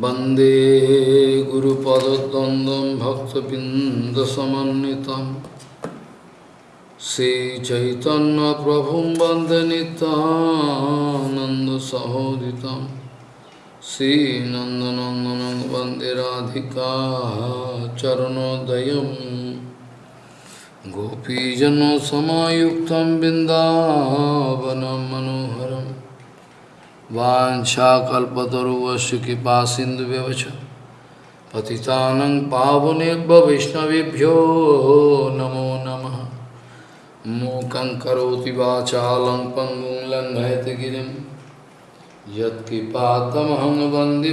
वंदे गुरुपदद्वन्द्वं भक्तबिन्दसमन्वितं। श्रीचैतन्यप्रभुं वंदे नितानन्दसहोदितं श्रीनन्दनन्दनं वंदे राधिका चरणोदयं गोपीजनसमायुक्तं बिन्दावनं मनोहरम् वाञ्छाकल्पतरुवस्य कृपा सिन्धुव्यवच पतितानं पावनेभ्य वैष्णवेभ्यो नमो नमः। मूकं करोति वाचालं पङ्गुं लङ्घयति गिरिं। यत्कृपातमहं वंदे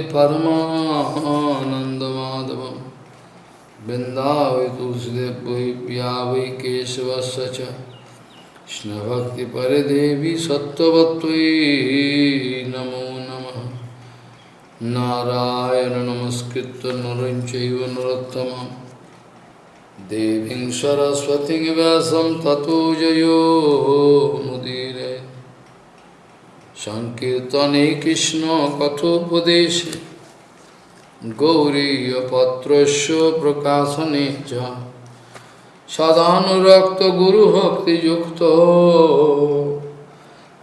तुलसीदेव वै केशवस्य Krishna Bhakti Pare Devi Sattvatvai Namo Namah Narayana Namaskritta Narinchaiva Narottamam Devim Saraswati Vyasam Tato Jayo Mudire. Sankirtane Krishna Kathopadeshe Gauriya Patrasya Prakasane सदानुरक्त गुरु भक्ति युक्त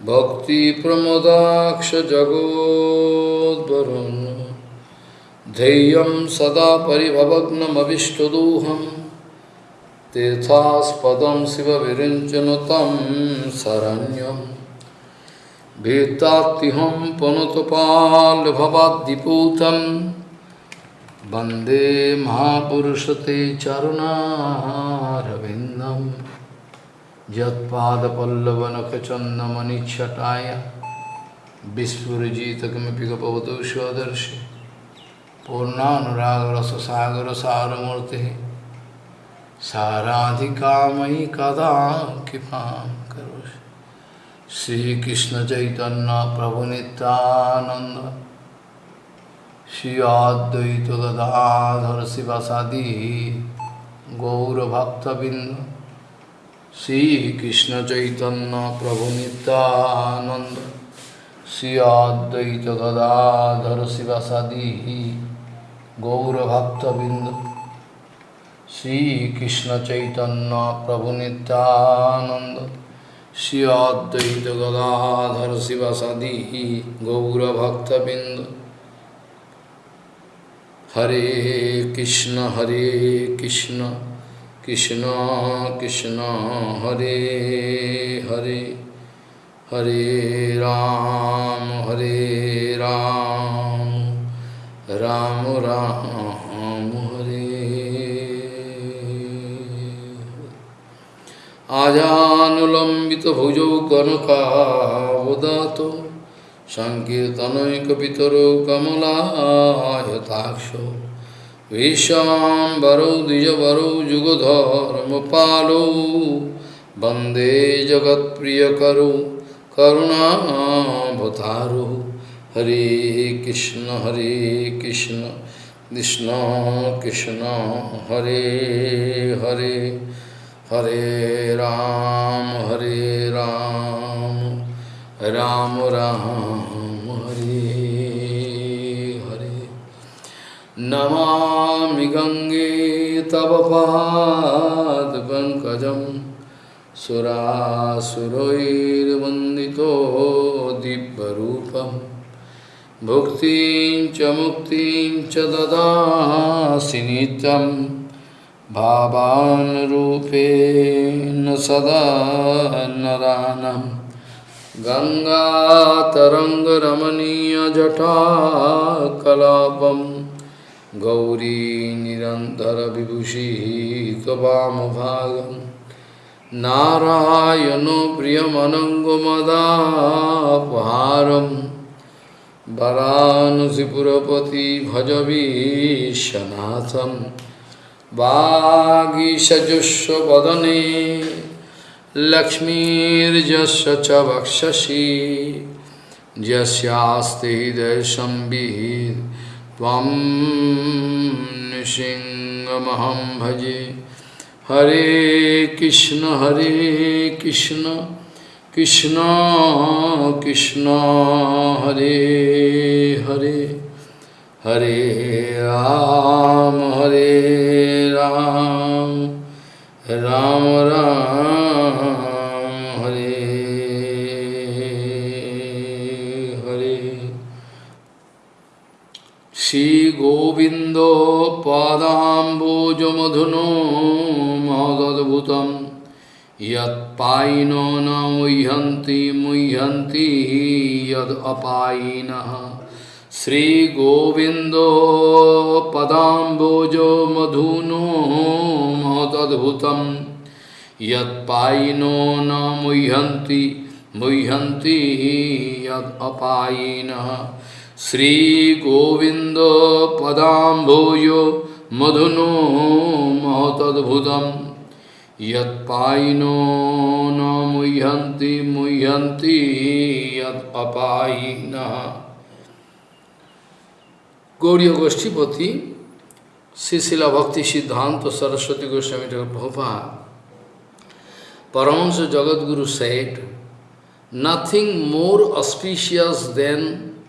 भक्ति प्रमोदाक्ष जगोदरुण धैय सदा परिभवनमीष्ट दूहम तीर्थास्पद शिव विरंजन तम शरण्यम भेतातिहम पुनुतपाल भवादिपूतम वंदे महापुरुषते चरुणारविन्दं यत्पादपल्लवनखचन्दमनिच्छटाय विस्फुरजितकिमपि गपवतु स्वदर्शि पूर्णानुरागरससागरसारमूर्तिः। साराधिकामयि कदा कृपां करोषि। श्रीकृष्णचैतन्यप्रभुनितानन्द শ্রী অদ্বৈত গদাধর শিবাসাদি গৌরভক্তবৃন্দ শ্রীকৃষ্ণ চৈতন্য প্রভু নিত্যানন্দ শ্রী অদ্বৈত গদাধর শিবাসাদি গৌরভক্তবৃন্দ শ্রীকৃষ্ণ চৈতন্য প্রভু নিত্যানন্দ শ্রী অদ্বৈত গদাধর শিবাসাদি গৌরভক্তবৃন্দ হরে কৃষ্ণ হরে কৃষ্ণ কৃষ্ণ কৃষ্ণ, হরে হরে হরে রাম হরে রাম রাম রাম, হরে আজানুলম্বিত ভুজৌ কনকাবদাত। Hare Ram Ram Ram Hare Ajanulambita bhujau kanaka सङ्कीर्तनैकपितरो कमलायताक्षो विशाम्बरौ द्विजवरौ जुगधर्मपालौ वन्दे जगत्प्रियकरौ करुणावतारो हरे कृष्ण हरे कृष्ण कृष्ण कृष्ण हरे हरे हरे राम हरे राम राम राम, हरे हरे। नमामि गङ्गे तव पादपङ्कजं सुरासुरैर्वन्दितो दिव्यरूपं। भुक्तिं च मुक्तिं च ददासि नित्यं। भावानुरूपेण सदा नरानम्। गङ्गातरङ्गरमणीयजटाकलापं गौरी निरन्तरविभूषिः त्ववामभागं नारायणो प्रियमनङ्गमदापहारं। वरानसिपुरपति भजवीशनाथं। वागीषजुष्वदने लक्ष्मीर्जस्य च वक्षसि यस्यास्ति हृदयसंवित् त्वं नृसिंहमहं भजे। हरे कृष्ण हरे कृष्ण कृष्ण कृष्ण हरे हरे। हरे राम हरे Ram, Ram Ram, Hare Hare. Shri Govindo Padambojamadhuno Madadbhutam Yat Paino na muhyanti muhyanti yad apainaha Sri Govindo Padambojo Madhuno Matadbhutam Yat Paino na muhyanti muhyanti yad apainaha Sri Govindo Padambojo Madhuno Sisila Bhakti Siddhanta Saraswati Goswami Prabhupada, Paramahansa Jagadguru said, nothing more auspicious than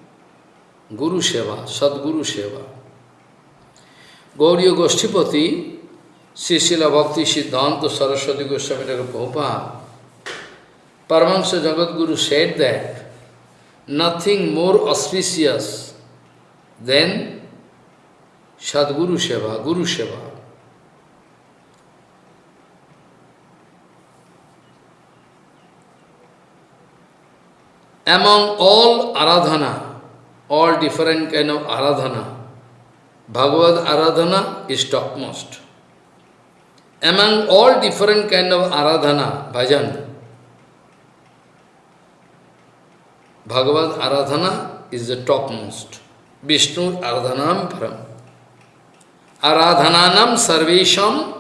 Guru Seva, Sadguru Seva. Gauriya Goshtipati, Sisila Bhakti Siddhanta Saraswati Goswami Prabhupada, Paramahansa Jagadguru said that nothing more auspicious then Sadguru Seva, Guru Seva. Among all aradhana, all different kind of aradhana, Bhagavad aradhana is topmost. Among all different kind of aradhana, bhajan, Bhagavad aradhana is the topmost. Vishnu Aradhanam Param. Aradhananam Sarvesham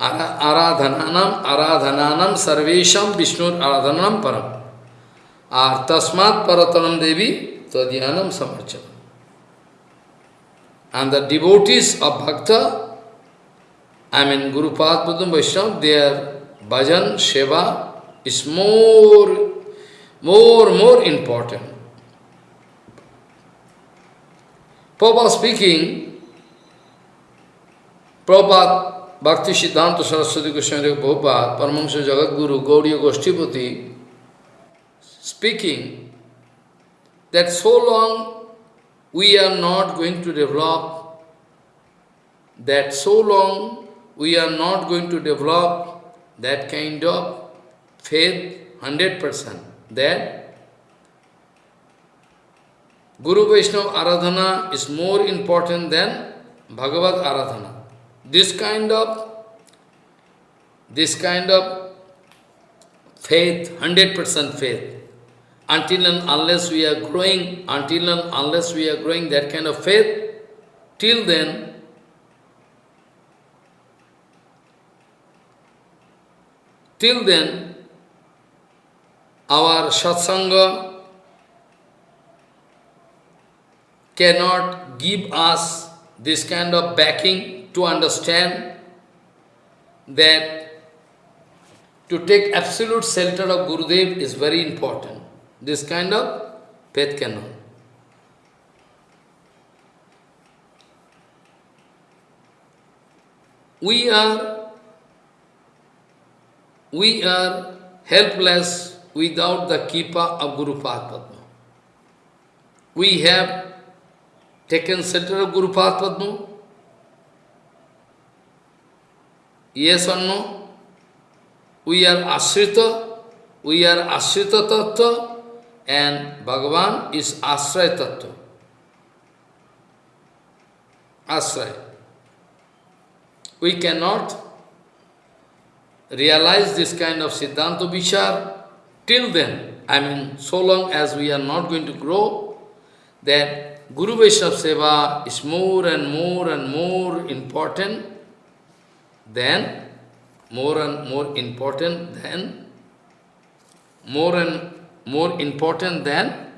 Aradhananam Aradhananam Sarvesham Vishnu Aradhanam Param. Ar Tasmat Paratanam Devi Tadyanam Samarchanam. And the devotees of Bhakta, I mean Guru Padma Vaishnava, their bhajan, seva is more, more, more important. Prabhupada speaking, Prabhupada Bhakti Siddhanta Saraswati Goswami Prabhupada, Paramahansa Jagadguru, Gauriya Goshtipati, speaking that so long we are not going to develop, that so long we are not going to develop that kind of faith 100%, that Guru Vaishnava Aradhana is more important than Bhagavad Aradhana. This kind of, this kind of faith, 100% faith, until and unless we are growing, until and unless we are growing that kind of faith, till then, till then, our satsanga cannot give us this kind of backing to understand that to take absolute shelter of Gurudev is very important. This kind of faith cannot. We are, we are helpless without the Kipa of Guru Padma. We have taken center of Guru Padma? Yes or no? We are Ashrita, we are Ashrita Tattva, and Bhagavan is Ashraya Tattva. Ashraya. We cannot realize this kind of Siddhanta Vichar till then. I mean, so long as we are not going to grow, that Guru Vaishnava Seva is more and more and more important than, more and more important than, more and more important than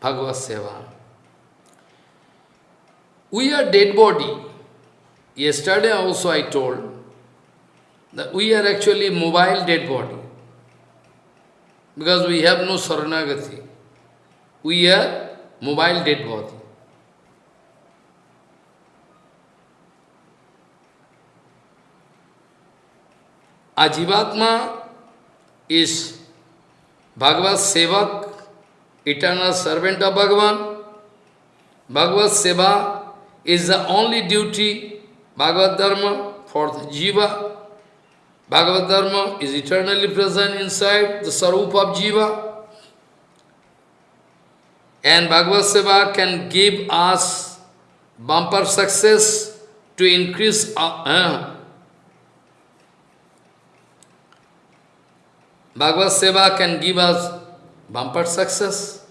Bhagavad Seva. We are dead body. Yesterday also I told that we are actually mobile dead body. Because we have no saranagati. We are mobile dead body. A Jivatma is Bhagavad Sevak, eternal servant of Bhagavan. Bhagavad Seva is the only duty, Bhagavad Dharma, for the Jiva. Bhagavad Dharma is eternally present inside the Sarup of Jiva. And Bhagavad Seva can give us bumper success to increase our, uh, Bhagavad Seva can give us bumper success.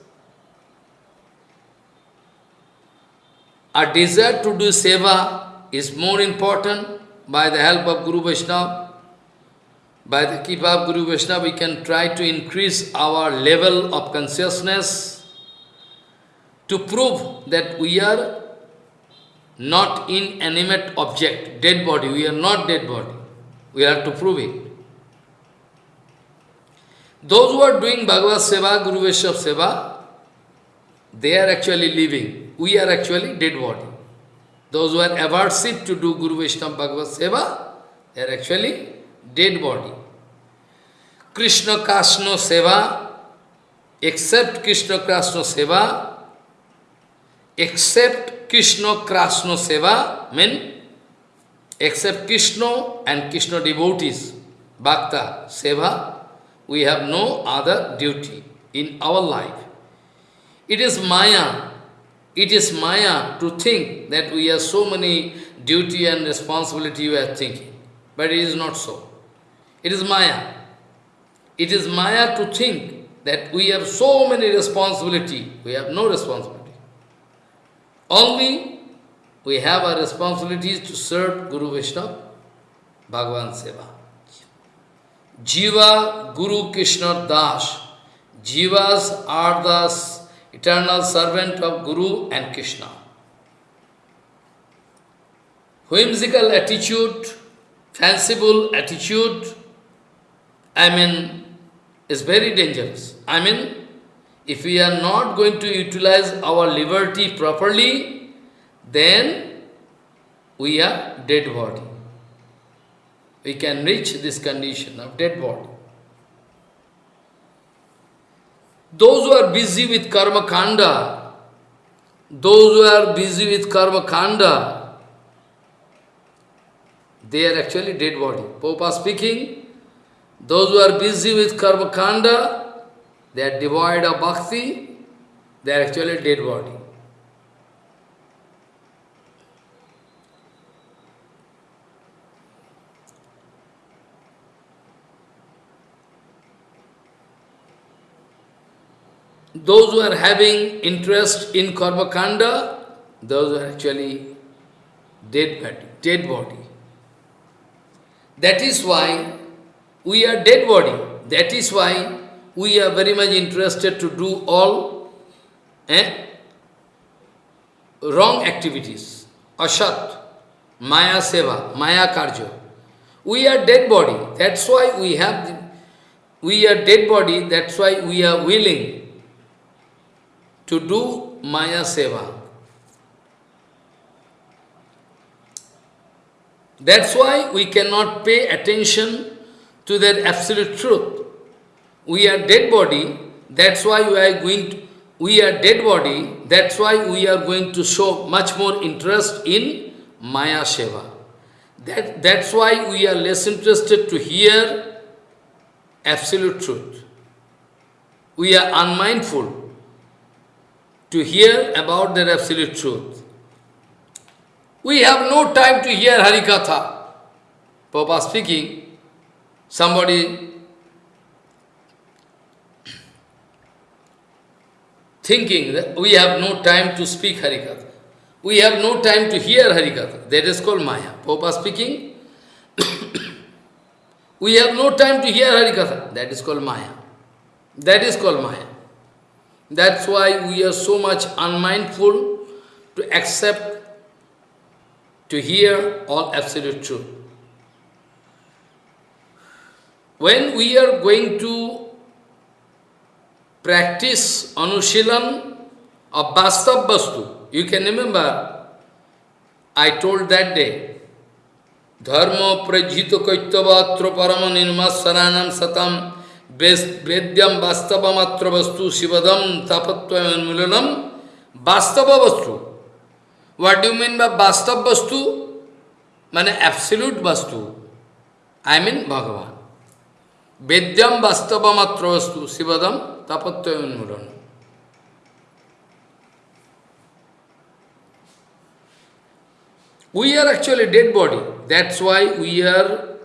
Our desire to do seva is more important by the help of Guru Vaishnava. By the keep of Guru Vaishnava, we can try to increase our level of consciousness to prove that we are not inanimate object, dead body. We are not dead body. We have to prove it. Those who are doing Bhagavad Seva, Guru Vaishnava Seva, they are actually living. We are actually dead body. Those who are aversive to do Guru Vaishnava Bhagavad Seva, they are actually dead body. Krishna Kasno Seva, except Krishna Krasno Seva, except Krishna Krasno Seva, mean except Krishna and Krishna devotees, Bhakta Seva, we have no other duty in our life. It is Maya. It is Maya to think that we have so many duty and responsibility we are thinking. But it is not so. It is Maya. It is Maya to think that we have so many responsibility. We have no responsibility. Only we have our responsibilities to serve Guru Vishnu, Bhagavan Seva. Jiva Guru Krishna Das. Jivas are the eternal servant of Guru and Krishna. Whimsical attitude, fanciful attitude, I mean, is very dangerous. I mean, if we are not going to utilize our liberty properly, then we are dead body we can reach this condition of dead body. Those who are busy with karma kanda, those who are busy with karma kanda, they are actually dead body. Popa speaking, those who are busy with karma kanda, they are devoid of bhakti, they are actually dead body. Those who are having interest in karma kanda, those are actually dead body, dead body. That is why we are dead body. That is why we are very much interested to do all eh, wrong activities. Ashat, Maya Seva, Maya Karja. We are dead body. That's why we have, the, we are dead body. That's why we are willing to do Maya Seva. That's why we cannot pay attention to that absolute truth. We are dead body, that's why we are going to, we are dead body, that's why we are going to show much more interest in Maya Seva. That, that's why we are less interested to hear absolute truth. We are unmindful to hear about their absolute truth. We have no time to hear Harikatha. Papa speaking, somebody thinking that we have no time to speak Harikatha. We have no time to hear Harikatha. That is called Maya. Papa speaking, we have no time to hear Harikatha. That is called Maya. That is called Maya. That's why we are so much unmindful to accept, to hear all absolute truth. When we are going to practice Anushilan of Bastav Bastu, you can remember, I told that day, Dharma prajhito kaitavatra parama nirmasaranam satam vedyam vastavam vastu sivadam tapatva milanam vastava vastu. What do you mean by vastav vastu? Mane absolute vastu. I mean Bhagavan. Vedyam vastavam vastu sivadam tapatva milanam. We are actually dead body. That's why we are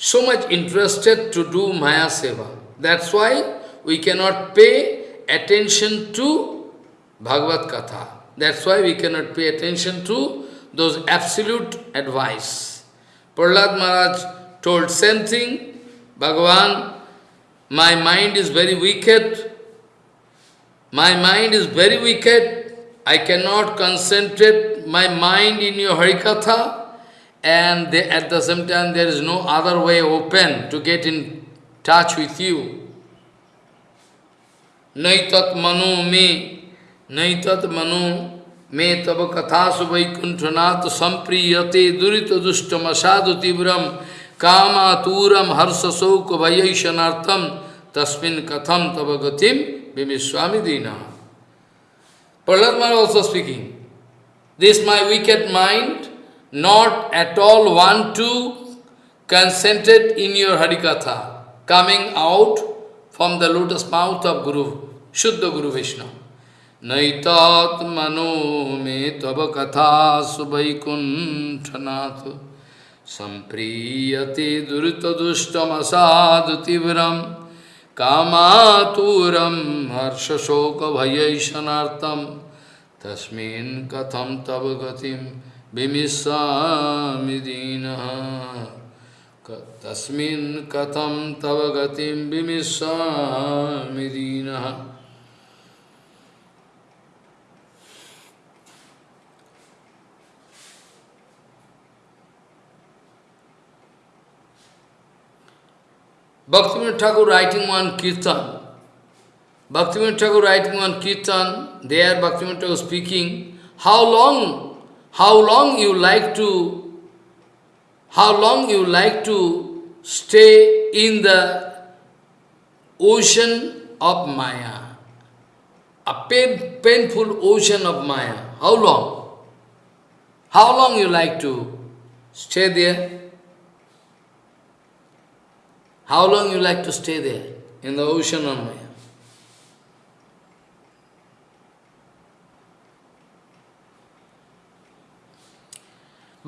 so much interested to do Maya Seva. That's why we cannot pay attention to Bhagavad Katha. That's why we cannot pay attention to those absolute advice. Prahlad Maharaj told same thing, Bhagavan, my mind is very wicked, my mind is very wicked, I cannot concentrate my mind in your Harikatha, and they, at the same time there is no other way open to get in touch with you. Naitat manu me, naitat manu me tava kathasu vaikunthanat sampriyate durita dushtam asadu tibram kama turam harsa sauka vayaishanartam tasmin katham tava gatim bimiswami dina. Prahlad also speaking. This my wicked mind, not at all want to concentrate in your Harikatha, coming out from the lotus mouth of Guru, Shuddha Guru Vishnu. Naitat mano me tava katha subhaikunthanat sampriyate durita dustam asadu tibram kamaturam harsha shoka bhayaisanartam तस्मिन् कथं तव कथं तव गतिं विमिष्यामि दीनः Bhaktivinoda Thakur writing one kirtan, Bhaktivinoda Thakur writing on Kirtan, there Bhaktivinoda Thakur speaking, how long, how long you like to, how long you like to stay in the ocean of Maya, a pain, painful ocean of Maya. How long? How long you like to stay there? How long you like to stay there in the ocean of Maya?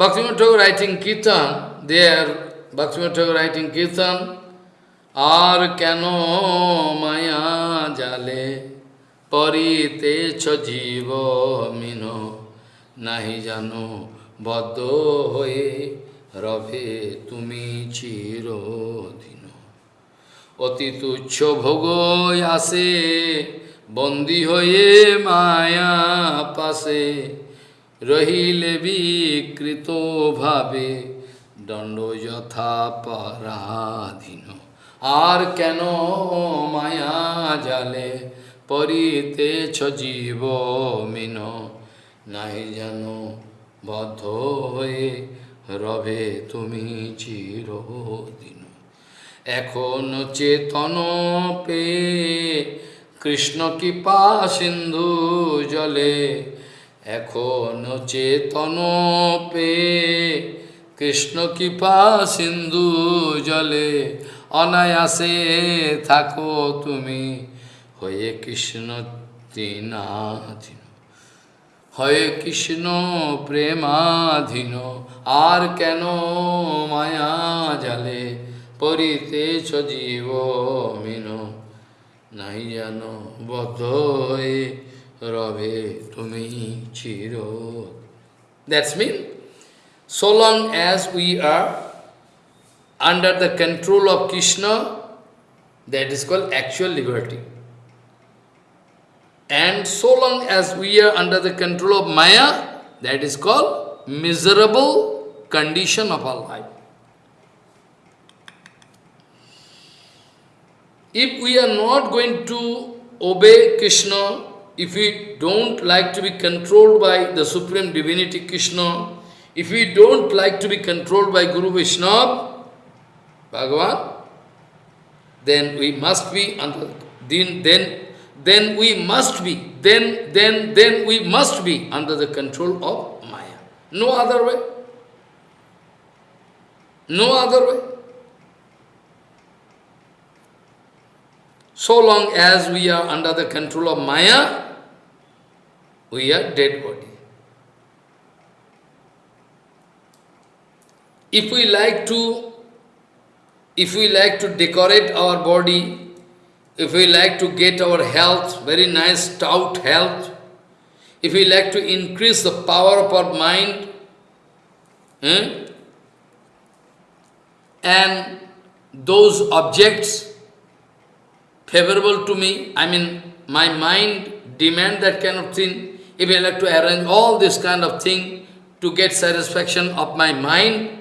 Bhaktivinoda Thakur writing Kirtan, there, Bhaktivinoda Thakur writing Kirtan, আর কেন মায়া জালে পরিতেছ জীব মিন নাহি জানো বদ্ধ হয়ে রবে তুমি চিরদিন অতি তুচ্ছ ভোগ আসে বন্দী হয়ে মায়া পাশে রহিলে বিকৃত ভাবে, দণ্ড যথা পরাধীন। আর কেন মায়া জালে পরিতেছ জীব মিন নাই যেন বদ্ধ হয়ে রবে তুমি চিরদিন। এখন চেতন পে কৃষ্ণ কৃপা সিন্ধু জলে এখন চেতন পে, কৃষ্ণ কৃপা সিন্ধু জলে, অনায়াসে থাকো তুমি। হয়ে কৃষ্ণ তিনাধীন হয়ে কৃষ্ণ প্রেমাধীন, আর কেন মায়া জালে পরিতেছ জীব মিন নাই জানো বদ্ধ হয়ে Rabe Tumi Chiro. That's mean, so long as we are under the control of Krishna, that is called actual liberty. And so long as we are under the control of Maya, that is called miserable condition of our life. If we are not going to obey Krishna, if we don't like to be controlled by the Supreme Divinity Krishna, If we don't like to be controlled by Guru Vaishnava, Bhagavan, then we must be under, then, then, then we must be, then, then, then we must be under the control of Maya. No other way. No other way. So long as we are under the control of Maya, we are dead body. If we like to, if we like to decorate our body, if we like to get our health, very nice stout health, if we like to increase the power of our mind, eh, and those objects favorable to me, I mean, my mind demand that kind of thing, if I like to arrange all this kind of thing to get satisfaction of my mind,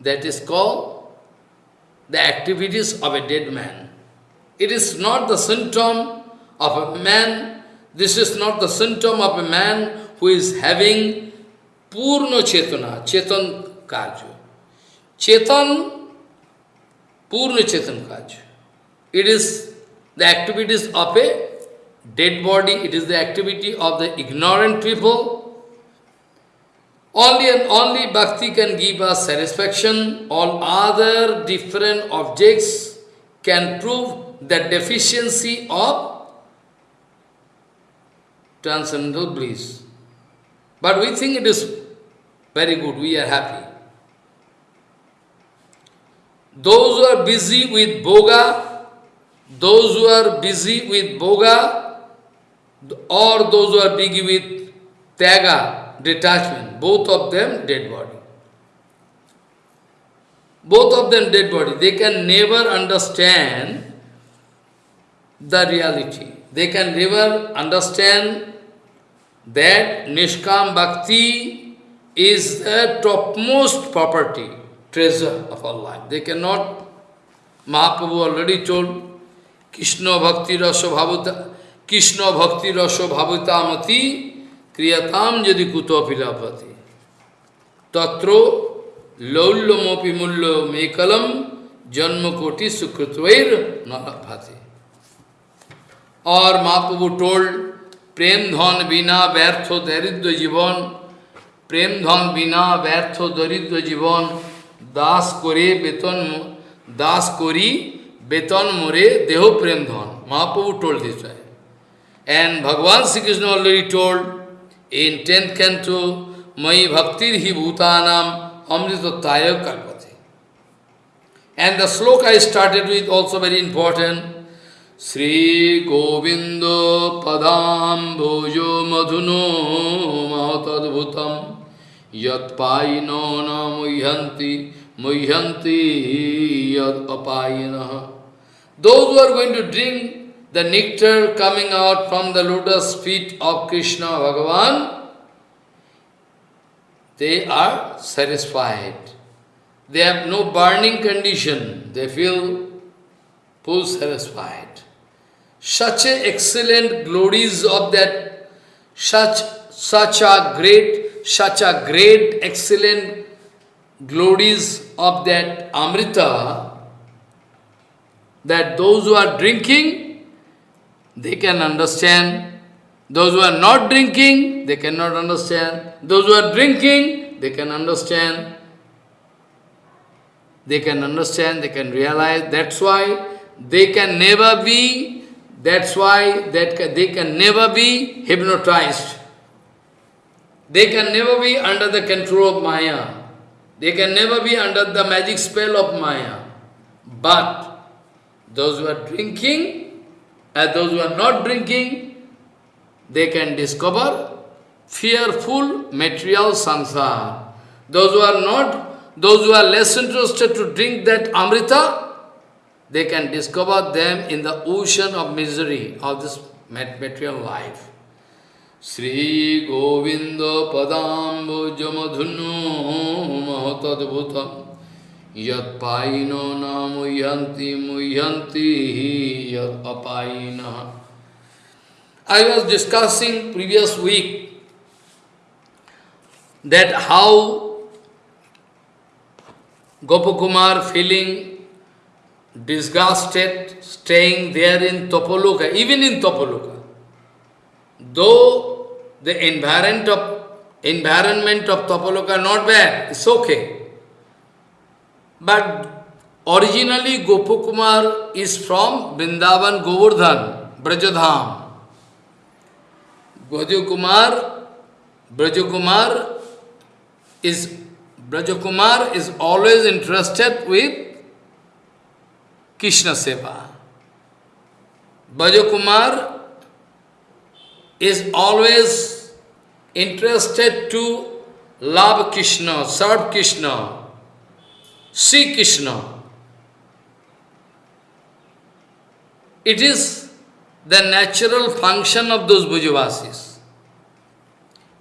that is called the activities of a dead man. It is not the symptom of a man, this is not the symptom of a man who is having purno Chetana, Chetan Kaju. Chetan, purno Chetan Kaju. It is the activities of a dead body, it is the activity of the ignorant people, only and only bhakti can give us satisfaction. All other different objects can prove the deficiency of transcendental bliss. But we think it is very good, we are happy. Those who are busy with boga, those who are busy with boga, or those who are busy with tyaga, detachment, both of them dead body. Both of them dead body. They can never understand the reality. They can never understand that Nishkam Bhakti is the topmost property, treasure of our life. They cannot, Mahaprabhu already told, Krishna Bhakti Rasa Bhavuta, Krishna Bhakti Rasa Bhavutamati क्रियताम यदि कुतो फिलापति तत्रो लौल्यमोपि मूल्य McCullum जन्म कोटि सुकृतवैर न भाते और महाप्रभु told प्रेम धन बिना व्यर्थ दरिद्र जीवन प्रेम धन बिना व्यर्थ दरिद्र जीवन दास करे বেতন দাস করি Betan More Deho Prem Dhan. Mahaprabhu told this way. And Bhagavan Sri Krishna already told in 10th canto, Mai Bhaktir Hi Bhutanam Amritattaya Kalpati. And the sloka I started with also very important. Sri Govindo Padam Bhojo Madhuno Mahatadbhutam Yat Paino Na Muhyanti Muhyanti Yat Apayinaha those who are going to drink the nectar coming out from the lotus feet of Krishna Bhagavan, they are satisfied. They have no burning condition. They feel full satisfied. Such a excellent glories of that, such, such a great, such a great, excellent glories of that Amrita, that those who are drinking, they can understand. Those who are not drinking, they cannot understand. Those who are drinking, they can understand. They can understand, they can realize. That's why they can never be, that's why that they can never be hypnotized. They can never be under the control of Maya. They can never be under the magic spell of Maya. But those who are drinking, as those who are not drinking, they can discover fearful material sansar. Those who are not, those who are less interested to drink that amrita, they can discover them in the ocean of misery of this material life. Sri Govinda Padambo Jamadhunu Mahatadbhutam Yat paino muyanti apaina. I was discussing previous week that how Gopakumar feeling disgusted, staying there in Topoloka, even in Topoloka. Though the environment of, environment of Topoloka not bad, it's okay. But originally Gopakumar is from Vrindavan Govardhan, Brajadham. Brajakumar, Brajakumar is Brajakumar is always interested with Krishna Seva. Brajakumar is always interested to love Krishna, serve Krishna, see Krishna. It is the natural function of those Brajavasis.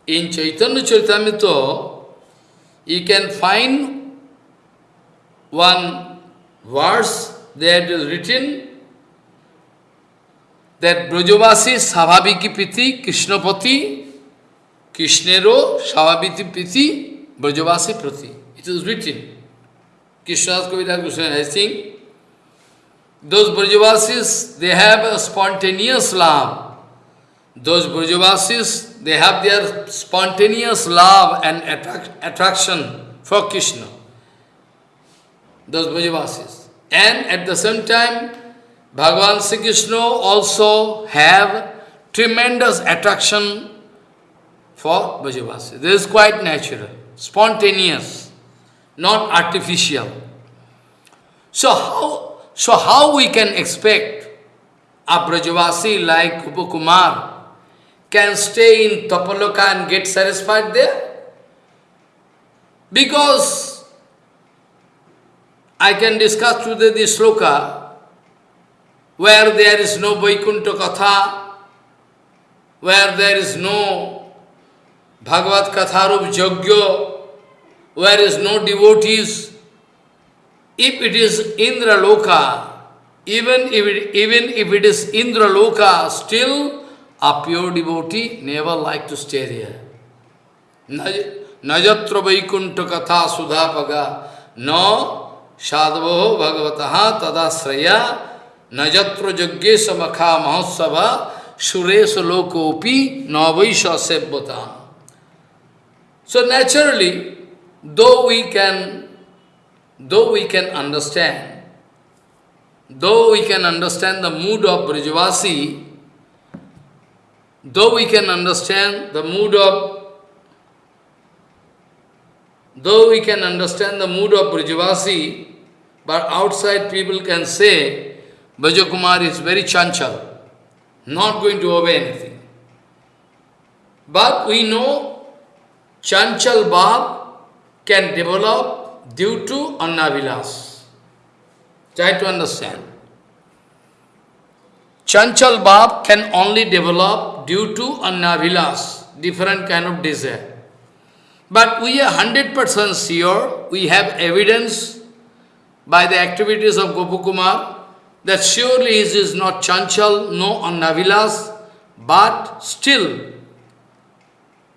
In Chaitanya Charitamrita, you can find one verse that is written that Brajavasi Savabhiki Piti Krishnapati Krishnero Savabhiti Piti Brajavasi Prati. It is written. Krishna's Kavita Krishna, I think. Those Brajavasis, they have a spontaneous love. Those Brajavasis, they have their spontaneous love and attract, attraction for Krishna. Those Brajavasis. And at the same time, Bhagavan Sri Krishna also have tremendous attraction for Brajavasis. This is quite natural, spontaneous, not artificial. So how so how we can expect a Brajavasi like Gopakumar can stay in Tapaloka and get satisfied there? Because I can discuss today the sloka where there is no Vaikuntha Katha, where there is no Bhagavad Katharup Jagya, where is no devotees, if it is Indra Loka, even if it, even if it is Indra Loka, still a pure devotee never like to stay there. Najatra Vaikuntha Katha Sudhapaga No Sadhavo Bhagavataha Tadasraya Najatra Jaggesha Makha Mahotsava Suresha Lokopi Navaisha Sebbata. So naturally, though we can though we can understand, though we can understand the mood of Brijavasi, though we can understand the mood of though we can understand the mood of Brijavasi, but outside people can say, Brajakumar is very chanchal, not going to obey anything. But we know chanchal bhav can develop due to Annavilas. Try to understand. Chanchal Bab can only develop due to Annavilas, different kind of desire. But we are 100% sure, we have evidence by the activities of Gopakumar that surely he is not Chanchal, no Annavilas, but still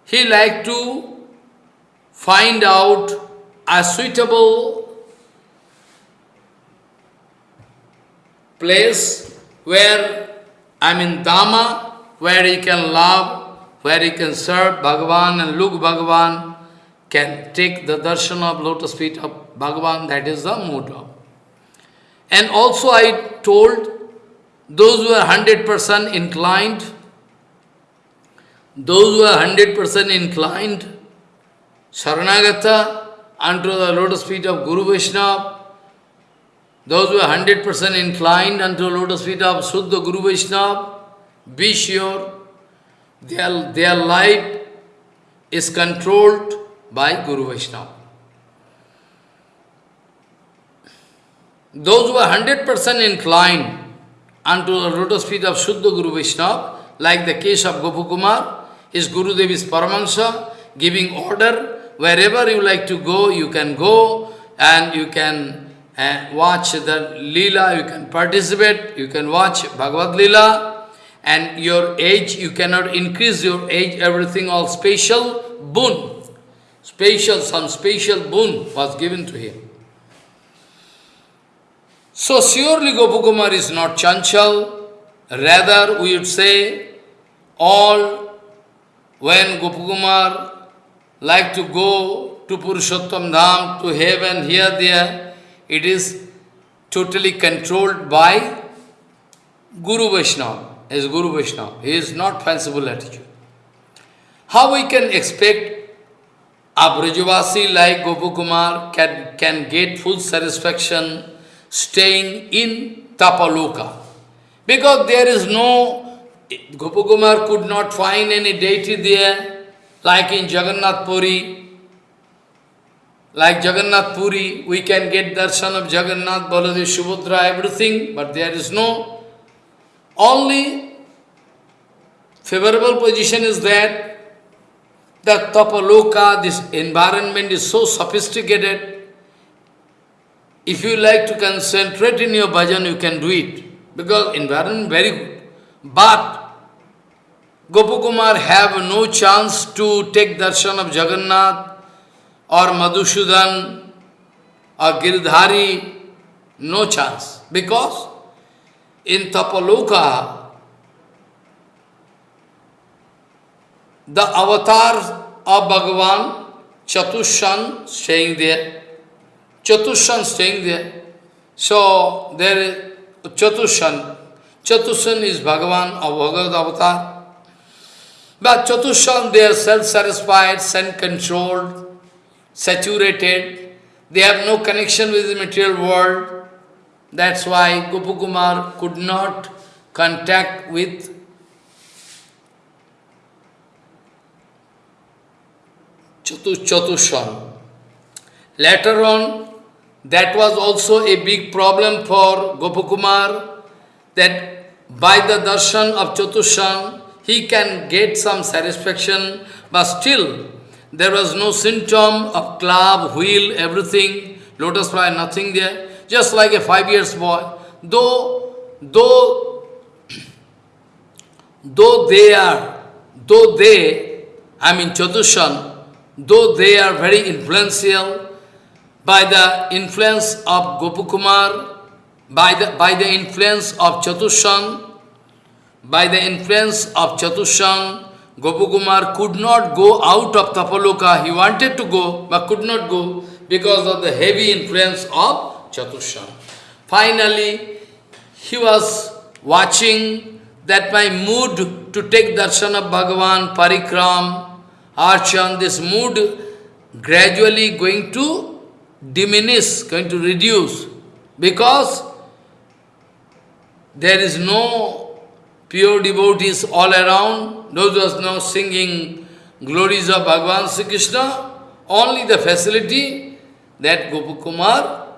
he like to find out a suitable place where, I mean Dhamma, where he can love, where he can serve Bhagavan and look Bhagavan, can take the darshan of lotus feet of Bhagavan, that is the mood of. And also I told those who are 100% inclined, those who are 100% inclined, Saranagata, unto the lotus feet of Guru Vaishnava, those who are 100% inclined unto lotus feet of Suddha Guru Vaishnava, be sure their, their life is controlled by Guru Vaishnava. Those who are 100% inclined unto the lotus feet of Suddha Guru Vaishnava, like the case of Gopakumar, his Guru Dev is Paramahansa, giving order wherever you like to go, you can go and you can uh, watch the Leela, you can participate, you can watch Bhagavad Leela, and your age, you cannot increase your age, everything all special boon. special, some special boon was given to him. So surely Gopakumar is not Chanchal, rather we would say all when Gopakumar like to go to Purushottam Dham, to heaven, here, there, it is totally controlled by Guru Vaishnava, is Guru Vaishnava. He is not fanciful attitude. How we can expect a Brajavasi like Gopakumar can, can get full satisfaction staying in Tapaloka? Because there is no, Gopakumar could not find any deity there, like in Jagannath Puri. Like Jagannath Puri, we can get darshan of Jagannath, Baladev, Subhadra, everything, but there is no. Only favorable position is that the Tapaloka, this environment is so sophisticated. If you like to concentrate in your bhajan, you can do it. Because environment very good. But Gopakumar have no chance to take darshan of Jagannath or Madhusudan or Girdhari, no chance. Because in Tapaloka, the avatars of Bhagavan, Chatushan staying there. Chatushan staying there. So there is Chatushan. Chatushan is Bhagavan of Bhagavad Avatar. But Chatushan, they are self-satisfied, self-controlled, saturated. They have no connection with the material world. That's why Gopakumar could not contact with Chatushan. Later on, that was also a big problem for Gopakumar, that by the darshan of Chatushan, he can get some satisfaction, but still, there was no symptom of club, wheel, everything, lotus flower, nothing there, just like a five years boy. Though, though, though they are, though they, I mean Chatushan, though they are very influential, by the influence of Gopakumar, by the, by the influence of Chatushan, by the influence of Chatushan, Gopakumar could not go out of Tapaloka. He wanted to go, but could not go because of the heavy influence of Chatushan. Finally, he was watching that my mood to take darshan of Bhagavan, Parikram, Archan, this mood gradually going to diminish, going to reduce, because there is no pure devotees all around, those who are now singing glories of Bhagavan Sri Krishna, only the facility that Gopakumar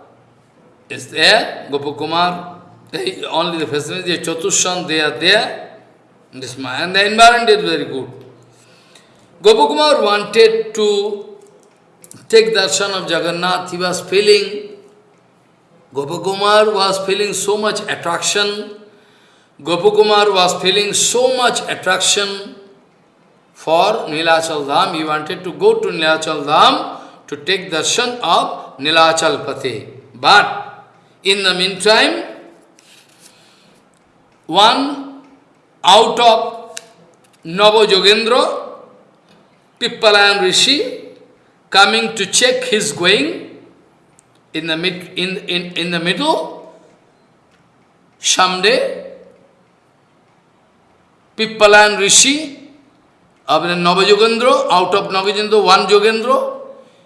is there, Gopakumar, eh, only the facility, Chatushan, they are there, this, and the environment is very good. Gopakumar wanted to take darshan of Jagannath. He was feeling, Gopakumar was feeling so much attraction. Gopakumar was feeling so much attraction for Nilachal Dham. He wanted to go to Nilachal Dham to take darshan of Nilachal Pati. But in the meantime, one out of Nava Jogendra, Pippalayan Rishi coming to check his going in the mid in in, in the middle. Someday Pippalayan Rishi of Navajogendra, out of Navajogendra, one Jogendra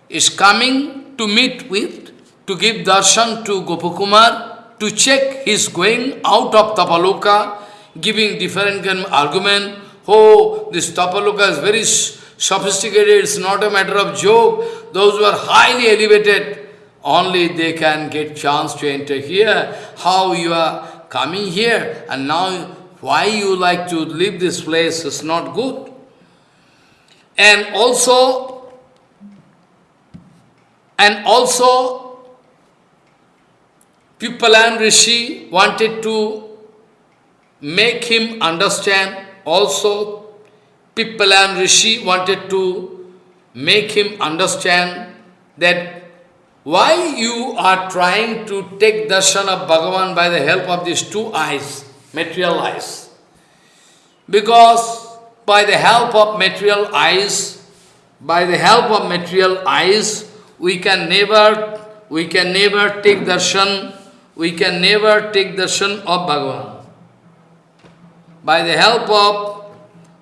is coming to meet with, to give darshan to Gopakumar, to check his going out of Tapaloka, giving different argument. Oh, this Tapaloka is very sophisticated, it's not a matter of joke. Those who are highly elevated, only they can get chance to enter here. How you are coming here and now why you like to leave this place is not good. And also, and also, Pippalayan Rishi wanted to make him understand also Pippalayan Rishi wanted to make him understand that why you are trying to take darshan of Bhagavan by the help of these two eyes, material eyes. Because by the help of material eyes, by the help of material eyes, we can never, we can never take darshan, we can never take darshan of Bhagavan. By the help of,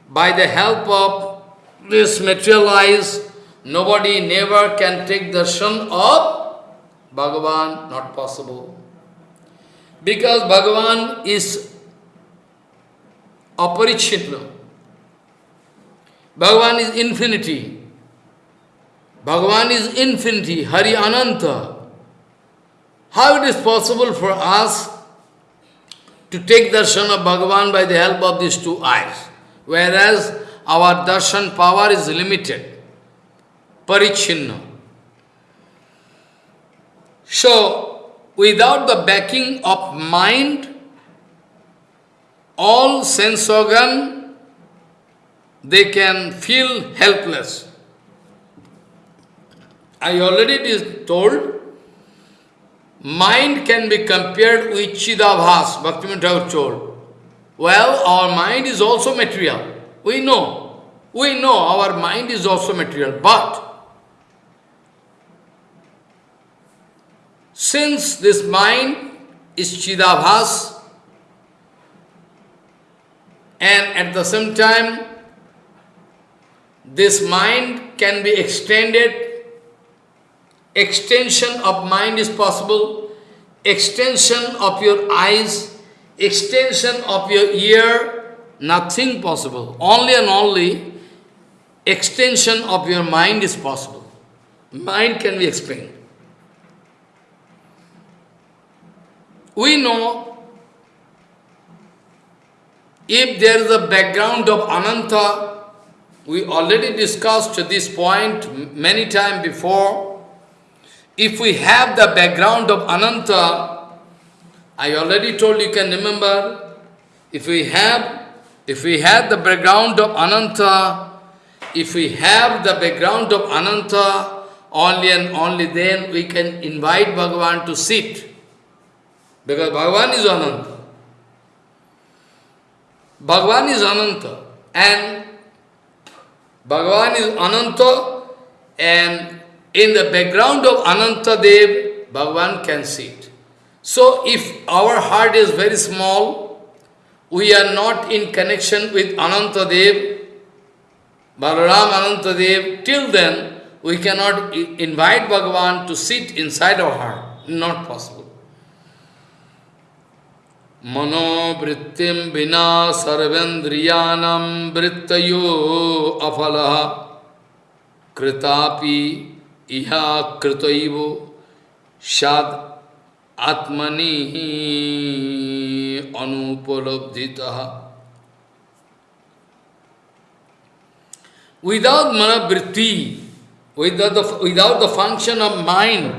by the help of this material eyes, Nobody never can take darshan of Bhagavan, not possible. Because Bhagavan is aparichinna. Bhagavan is infinity. Bhagavan is infinity, Hari Ananta. How it is possible for us to take darshan of Bhagavan by the help of these two eyes, whereas our darshan power is limited parichinna. So, without the backing of mind, all sense organ, they can feel helpless. I already told, mind can be compared with Chidabhas, Bhaktivinoda told. Well, our mind is also material. We know. We know our mind is also material. But Since this mind is Chidabhas, and at the same time, this mind can be extended, extension of mind is possible, extension of your eyes, extension of your ear, nothing possible. Only and only extension of your mind is possible. Mind can be explained. We know if there is a background of Ananta, we already discussed this point many times before. If we have the background of Ananta, I already told you can remember, if we have if we have the background of Ananta, if we have the background of Ananta, only and only then we can invite Bhagavan to sit. Because Bhagavan is Ananta. Bhagavan is Ananta. And Bhagavan is Ananta and in the background of Ananta Dev, Bhagavan can sit. So if our heart is very small, we are not in connection with Ananta Dev, Balaram Ananta Dev, till then we cannot invite Bhagavan to sit inside our heart. Not possible. मनोवृत्ति बिना सर्वेन्द्रियाण वृत्त अफल। कृतापि इहा कृत साद without मनोवृत्ति without the function of mind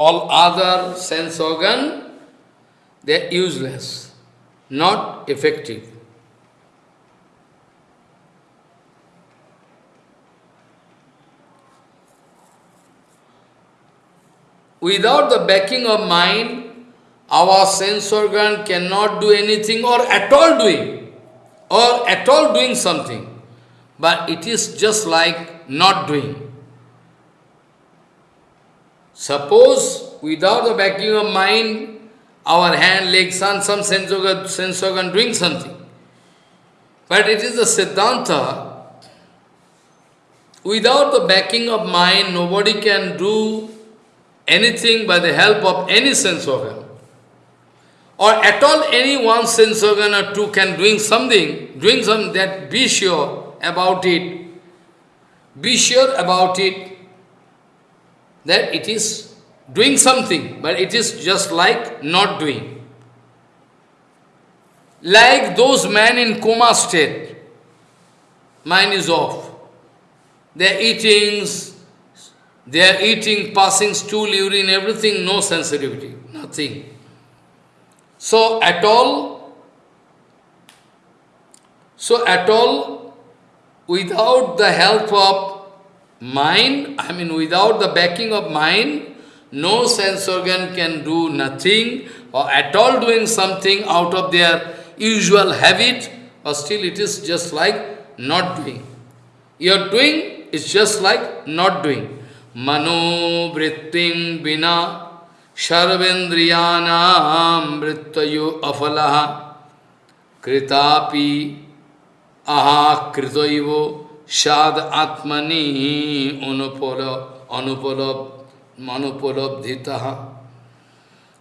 all other sense organ they are useless, not effective. Without the backing of mind, our sense organ cannot do anything or at all doing, or at all doing something. But it is just like not doing. Suppose without the backing of mind, our hand, leg, sun, some sense organ, sense organ doing something. But it is the Siddhanta. Without the backing of mind, nobody can do anything by the help of any sense organ. Or at all any one sense organ or two can doing something, doing something that be sure about it. Be sure about it that it is doing something, but it is just like not doing. Like those men in coma state, mind is off. They are eating, they are eating, passing stool, urine, everything, no sensitivity, nothing. So at all, so at all, without the help of mind, I mean without the backing of mind, no sense organ can do nothing or at all doing something out of their usual habit, or still it is just like not doing. Your doing is just like not doing. Mano vritting vina sarvendriyanam vrittayo afalaha kritapi aha kritoivo sad atmani anupala manupalabdhitaha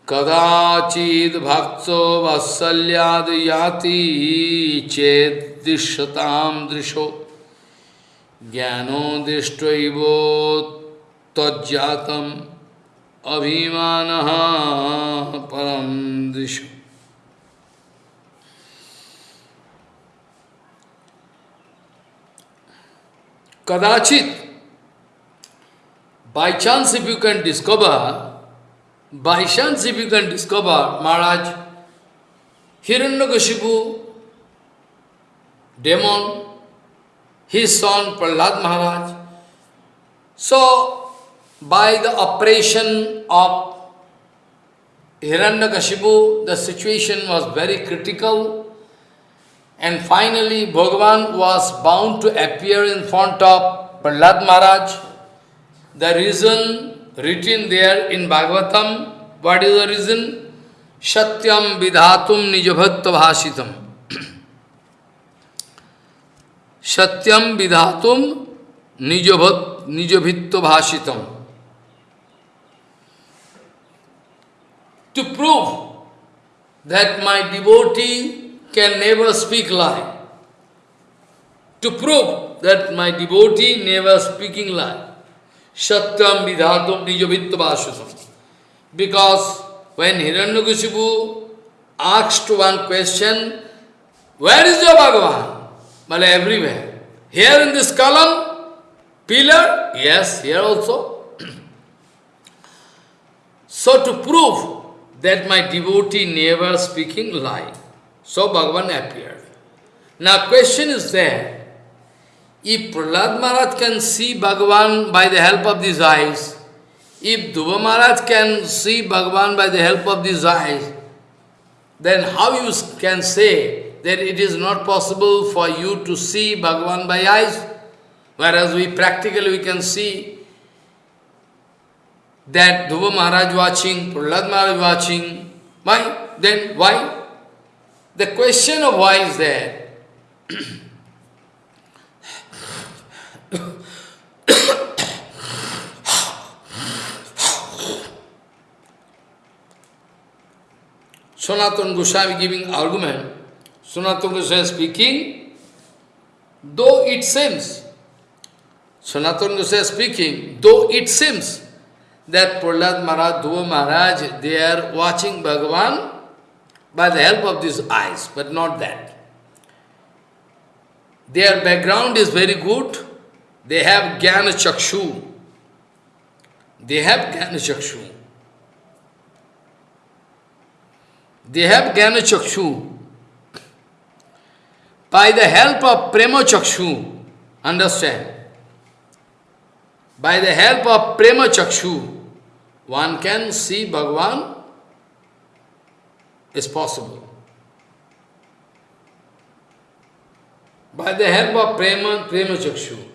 कदाचिद भक्तो वत्सल्याद याति चेत दृश्यताम दृशो। ज्ञानो दृष्टैव तज्जातम अभिमान परम दृश। कदाचित By chance, if you can discover, by chance, if you can discover, Maharaj, Hiranyakashipu, demon, his son Prahlad Maharaj. So, by the operation of Hiranyakashipu, the situation was very critical. And finally, Bhagavan was bound to appear in front of Prahlad Maharaj. The reason written there in Bhagavatam, what is the reason? Satyam vidhatum nijabhakta bhashitam. Satyam vidhatum nijabhitto bhashitam. To prove that my devotee can never speak lie. To prove that my devotee never speaking lie. Satyam vidhatum nijavittavasutam. Because when Hiranyakashipu asked one question, where is your Bhagavan? Well, everywhere. Here in this column, pillar, yes, here also. so to prove that my devotee never speaking lie, so Bhagavan appeared. Now question is there, if Prahlad Maharaj can see Bhagavan by the help of these eyes, if Dhruva Maharaj can see Bhagavan by the help of these eyes, then how you can say that it is not possible for you to see Bhagavan by eyes, whereas we practically we can see that Dhruva Maharaj watching, Prahlad Maharaj watching. Why? Then why? The question of why is there. Sanatana Goswami giving argument, Sanatana Goswami speaking, though it seems, Sanatana Goswami speaking, though it seems that Prahlad Maharaj, Dhruva Maharaj, they are watching Bhagavan by the help of these eyes, but not that. Their background is very good, they have Jnana Chakshu. They have Jnana Chakshu. They have Jnana Chakshu. By the help of Prema Chakshu, understand? By the help of Prema Chakshu, one can see Bhagavan is possible. By the help of Prema, Prema Chakshu.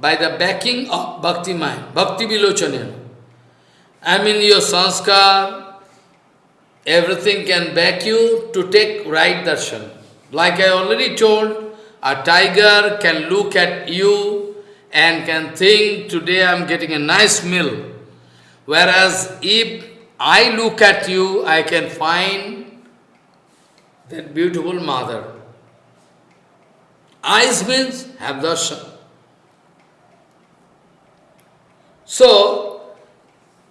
by the backing of Bhakti mind, Bhakti Vilochanena. I mean your sanskar, everything can back you to take right darshan. Like I already told, a tiger can look at you and can think, today I am getting a nice meal. Whereas if I look at you, I can find that beautiful mother. Eyes means have darshan. So,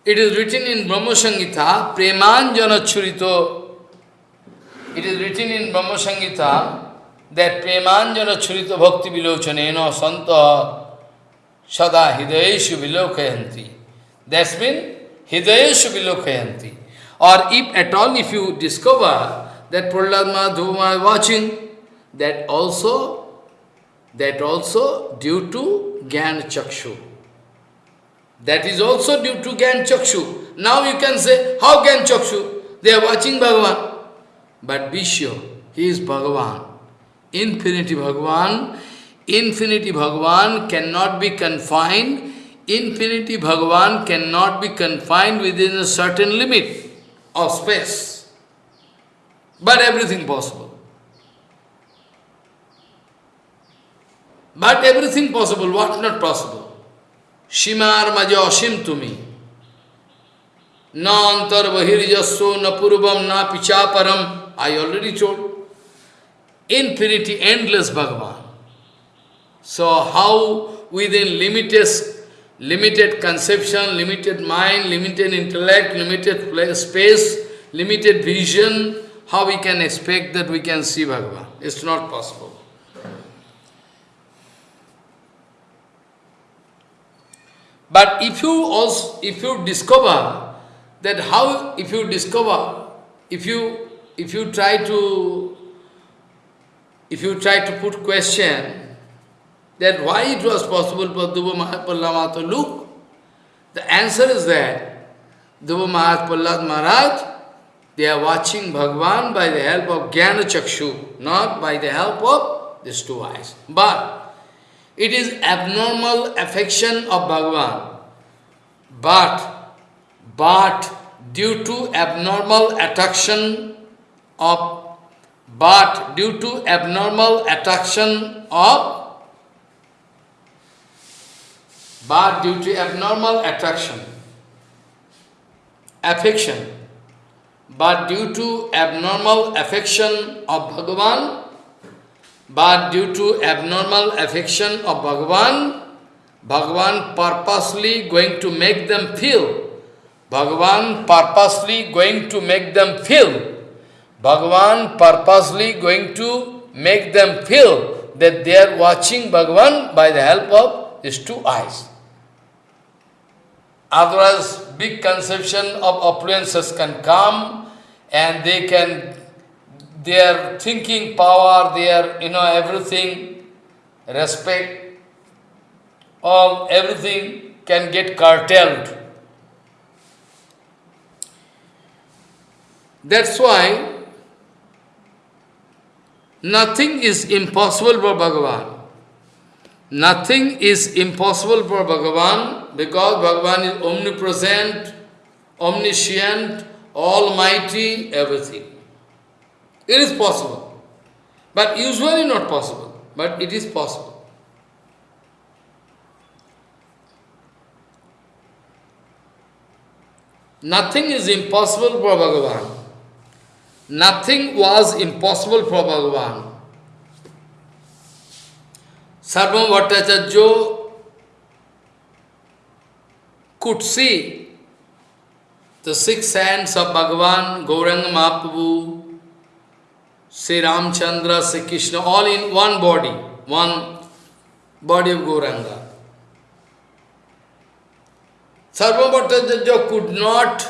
it is written in Brahma Samhita, Premanjana Churito. It is written in Brahma Samhita that Premanjana Churito Bhakti Vilochanena Santa Sada Hidayeshu Vilokayanti. That's mean Hidayeshu Vilokayanti. Or if at all if you discover that Prahlad Maharaj is watching, that also, that also due to Gyan Chakshu. That is also due to Gyan Chakshu. Now you can say, how Gyan Chakshu? They are watching Bhagavan. But be sure, he is Bhagavan. Infinity Bhagavan. Infinity Bhagavan cannot be confined. Infinity Bhagavan cannot be confined within a certain limit of space. But everything possible. But everything possible, what not possible? Shimar maja asim tumi. Na antar bahirjasso na purvam na pichaparam. I already told. Infinity, endless Bhagavan. So how within limited, limited conception, limited mind, limited intellect, limited space, limited vision, how we can expect that we can see Bhagavan? It's not possible. But if you also, if you discover that how, if you discover, if you, if you try to, if you try to put question that why it was possible for Dhruva Mahapallama to look, the answer is that Dhruva Mahapallad Maharaj, they are watching Bhagwan by the help of Jnana Chakshu, not by the help of these two eyes. But it is abnormal affection of Bhagavan. But, but due to abnormal attraction of, but due to abnormal attraction of, but due to abnormal attraction, affection, but due to abnormal affection of Bhagavan, but due to abnormal affection of Bhagavan, Bhagavan purposely going to make them feel. Bhagavan purposely going to make them feel. Bhagavan purposely going to make them feel that they are watching Bhagavan by the help of his two eyes. Otherwise, big conception of opulences can come and they can their thinking power, their, you know, everything, respect, all, everything can get curtailed. That's why nothing is impossible for Bhagavan. Nothing is impossible for Bhagavan because Bhagavan is omnipresent, omniscient, almighty, everything. It is possible. But usually not possible. But it is possible. Nothing is impossible for Bhagavan. Nothing was impossible for Bhagavan. Sarvabhauma Bhattacharya could see the six hands of Bhagavan, Gauranga Mahaprabhu, Shri Ramachandra, Shri Krishna all in one body one body of Gauranga Sarva Bhattacharya could not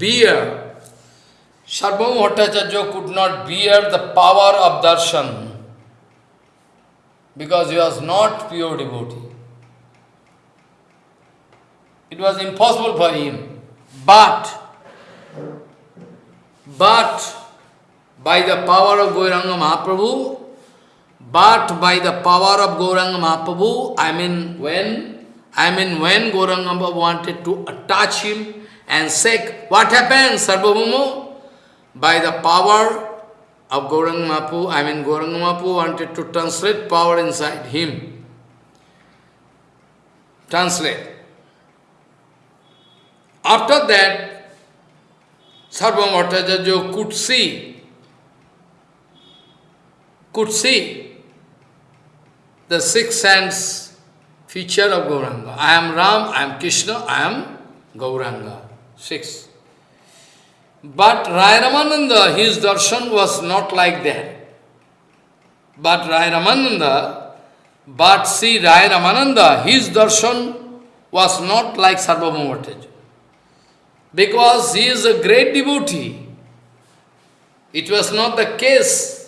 bear Sarva Bhattacharya could not bear the power of darshan because you are not pure डिबोटी it was impossible for him but but by the power of Gauranga Mahaprabhu, but by the power of Gauranga Mahaprabhu, I mean when, I mean when Gauranga Mahaprabhu wanted to attach him and say, what happened, Sarvabhumo? By the power of Gauranga Mahaprabhu, I mean Gauranga Mahaprabhu wanted to translate power inside him. Translate. After that, Sarvabhauma Bhattacharya could see could see the six sense feature of Gauranga. I am Ram, I am Krishna, I am Gauranga. Six. But Rai Ramananda, his darshan was not like that. But Rai Ramananda, but see Rai Ramananda, his darshan was not like Sarvabhauma Bhattacharya. Because he is a great devotee. It was not the case.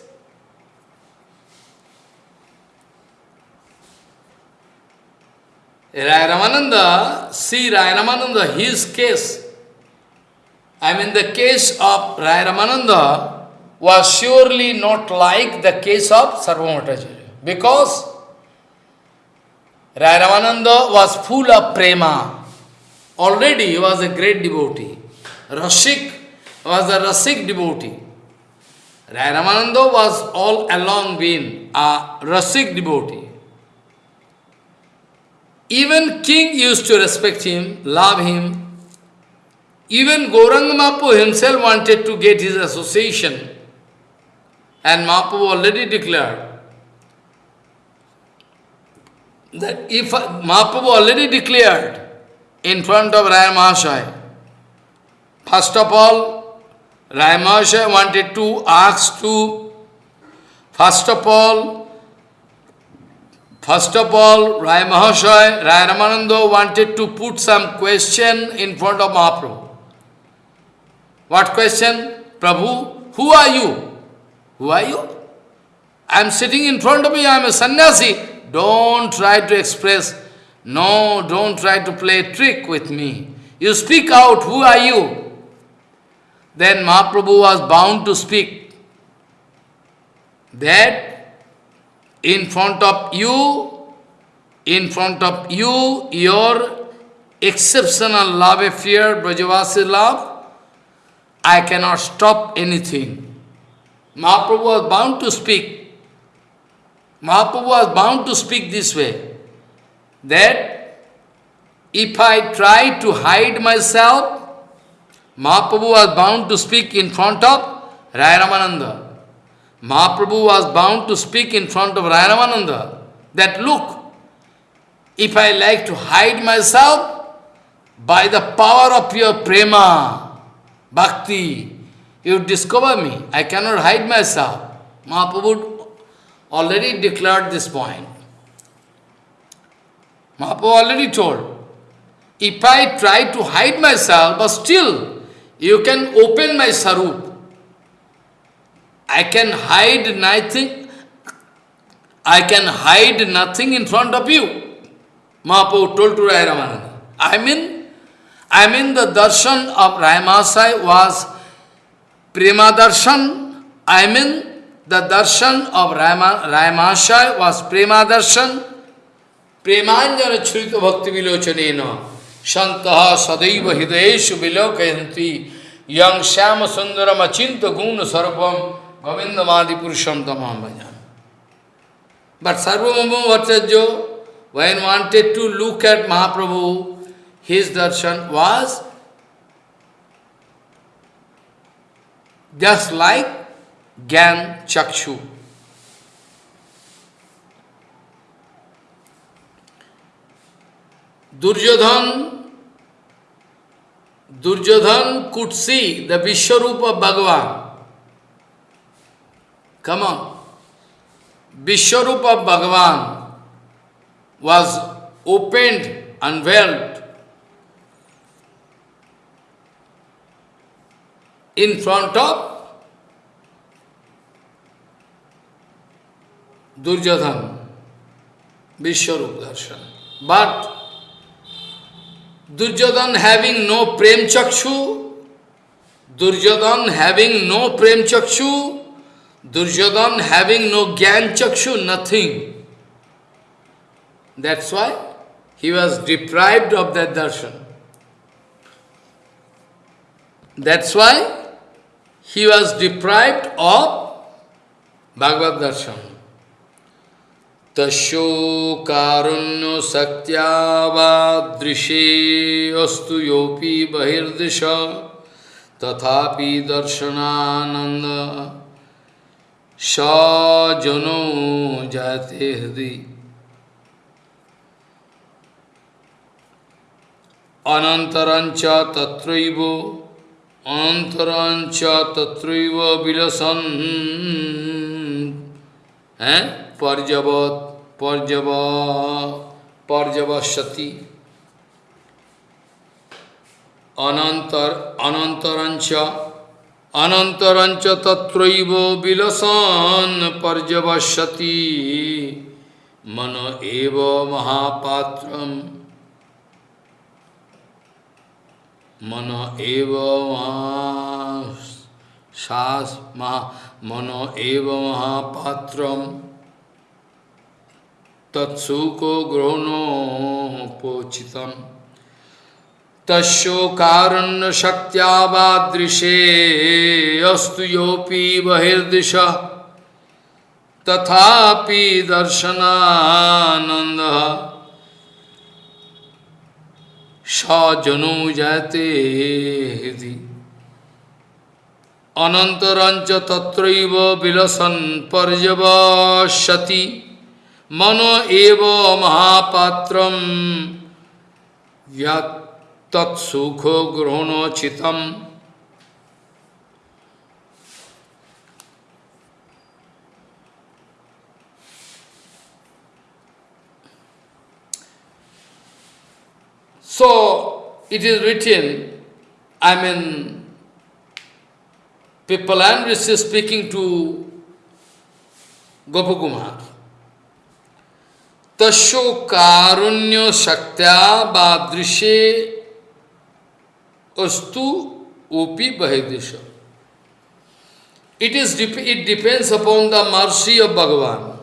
Rai Ramananda, see Rai Ramananda, his case, I mean the case of Rai Ramananda was surely not like the case of Sarvabhauma Bhattacharya. Because Rai Ramananda was full of prema. Already he was a great devotee. Rasik was a Rasik devotee. Rai Ramananda was all along been a Rasik devotee. Even king used to respect him, love him. Even Gauranga Mahaprabhu himself wanted to get his association. And Mahaprabhu already declared that if Mahaprabhu already declared in front of Raya first of all, Raya wanted to ask to, first of all, First of all, Rai Mahashaya, Rai Ramananda wanted to put some question in front of Mahaprabhu. What question? Prabhu, who are you? Who are you? I am sitting in front of you, I am a sannyasi. Don't try to express, no, don't try to play trick with me. You speak out, who are you? Then Mahaprabhu was bound to speak that in front of you, in front of you, your exceptional love affair, Brajavasi love, I cannot stop anything. Mahaprabhu was bound to speak. Mahaprabhu was bound to speak this way, that if I try to hide myself, Mahaprabhu was bound to speak in front of Rai Ramananda. Mahaprabhu was bound to speak in front of Rai Ramananda that look, if I like to hide myself, by the power of your prema, bhakti, you discover me. I cannot hide myself. Mahaprabhu already declared this point. Mahaprabhu already told, if I try to hide myself, but still you can open my sarup. I can hide nothing. I can hide nothing in front of you. Mahaprabhu told to Rai Ramananda. I mean, I mean the darshan of Raimasai was prema darshan. I mean the darshan of Raimasai was prema darshan. Premanjana churita bhakti vilochanena shantaha sadaiva hidayeshu vilokayanti yang shama sundaram achinta guna sarvam गोविंदमादि पुरुषम तमाम भजन but सर्वम वर्चस्व when wanted to look at Mahaprabhu his darshan was just like gyan chakshu Duryodhana Duryodhana could see the Vishwarupa of Bhagavan Come on. Vishwarupa Bhagavan was opened, unveiled in front of Duryodhan, Vishwarup Darshan. But Duryodhan having no Prem Chakshu, Duryodhan having no Prem Chakshu, Duryodhan having no Gyan Chakshu, nothing. That's why he was deprived of that darshan. That's why he was deprived of Bhagavad darshan. Tasho karunyo satyava drishe astu yopi bahirdisha tathapi darshanananda सजनो जाते हृदय। अनंतरंच तत्रैव अनंतरंच तत्रैव Wilson. हैं? पर्यवत पर्यव पर्यवसति अनंतर अनंतरंच anantarancha tatraiva vilasan parjavashati mano eva mahapatram mano eva shas ma mano eva mahapatram tatsuko grono pochitam शक्त्यावादृशे अस्तु योपि बहिर्दिश तथापि दर्शनानंद सजनो जाते हृदि अनंतरंच तत्रैव विलसन पर्यवसति मनो एव महापात्रम यत्सुखो ग्रहणोचितम So, it is written, I mean, Pipalan is speaking to Gopakumar. Tasho karunyo shaktya badrishe astu upi bahidisha. It, is, it depends upon the mercy of Bhagavan.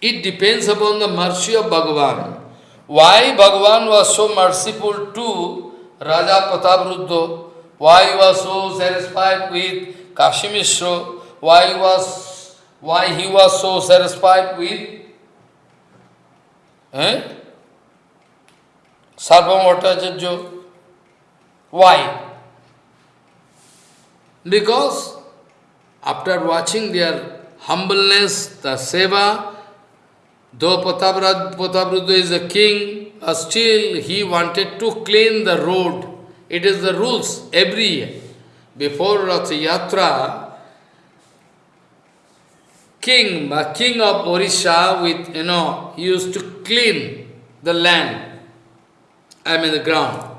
It depends upon the mercy of Bhagavan. Why Bhagavan was so merciful to Raja Patavruddo? Why he was so satisfied with Kashimishra? Why was why he was so satisfied with eh? Sarvamotacharya? Why? Because after watching their humbleness, the seva, Though Patavrudda is a king, still he wanted to clean the road. It is the rules every year. Before Rath Yatra, king, king of Orisha, with, you know, used to clean the land, I mean the ground.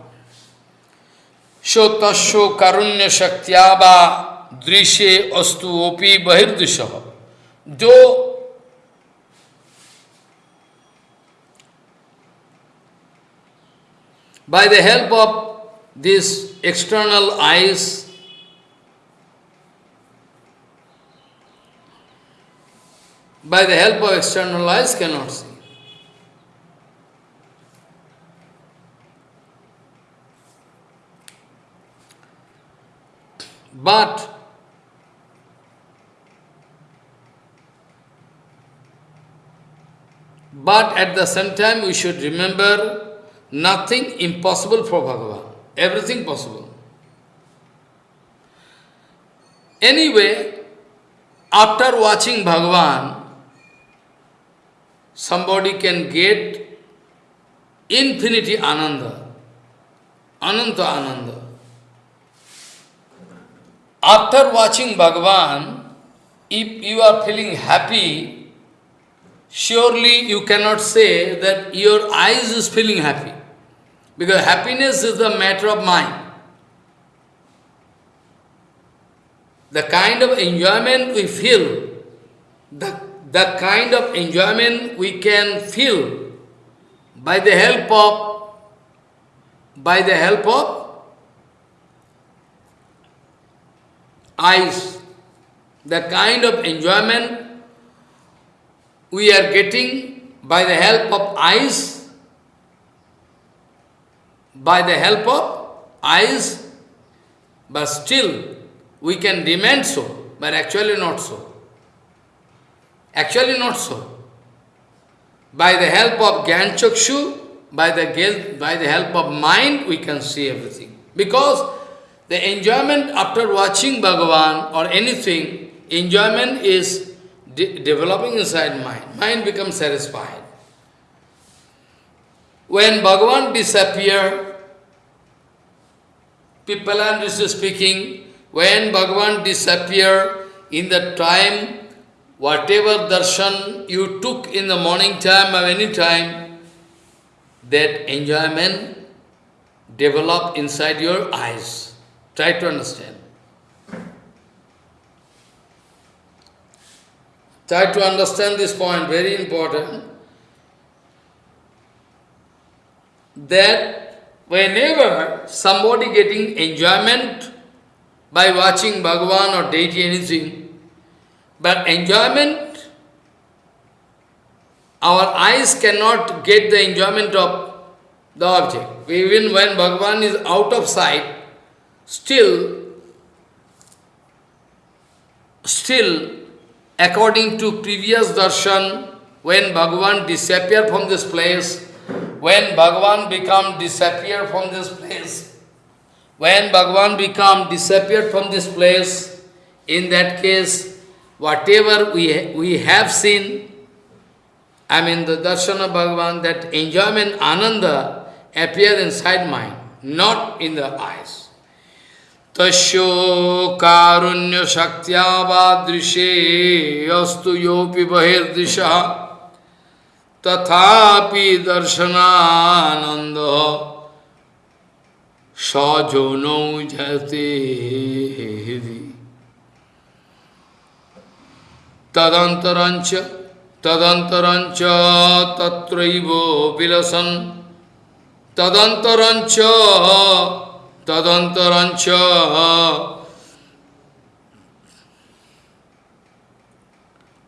Shotasho karunya shaktyaba drishe astu opi bahirdusha. Though By the help of these external eyes, by the help of external eyes cannot see. But but at the same time we should remember Nothing impossible for Bhagavan. Everything possible. Anyway, after watching Bhagavan, somebody can get infinity ananda, ananta ananda. After watching Bhagavan, if you are feeling happy, surely you cannot say that your eyes is feeling happy. Because happiness is the matter of mind. The kind of enjoyment we feel, the, the kind of enjoyment we can feel by the help of, by the help of eyes. The kind of enjoyment we are getting by the help of eyes by the help of eyes, but still we can demand so, but actually not so. Actually not so. By the help of Gyan by the, by the help of mind, we can see everything. Because the enjoyment after watching Bhagavan or anything, enjoyment is de developing inside mind. Mind becomes satisfied. when Bhagavan disappear, people are just speaking, when Bhagavan disappear, in the time, whatever darshan you took in the morning time or any time, that enjoyment develop inside your eyes. Try to understand. Try to understand this point, very important. That whenever somebody getting enjoyment by watching Bhagavan or deity anything, but enjoyment, our eyes cannot get the enjoyment of the object. Even when Bhagavan is out of sight, still, still according to previous darshan, when Bhagavan disappear from this place, when Bhagavan become disappear from this place, when Bhagavan become disappeared from this place, in that case, whatever we, we have seen, I mean the darshan of Bhagavan, that enjoyment, ananda, appear inside mind, not in the eyes. तस्यो कारुण्य शक्त्यावादृशे अस्तु योपि बहिर्दृश। तथापि दर्शनानंद सजोनौ जयते। तदंतरंच तदंतरंच तत्रैव विलसन। तदंतरंच tadantarancha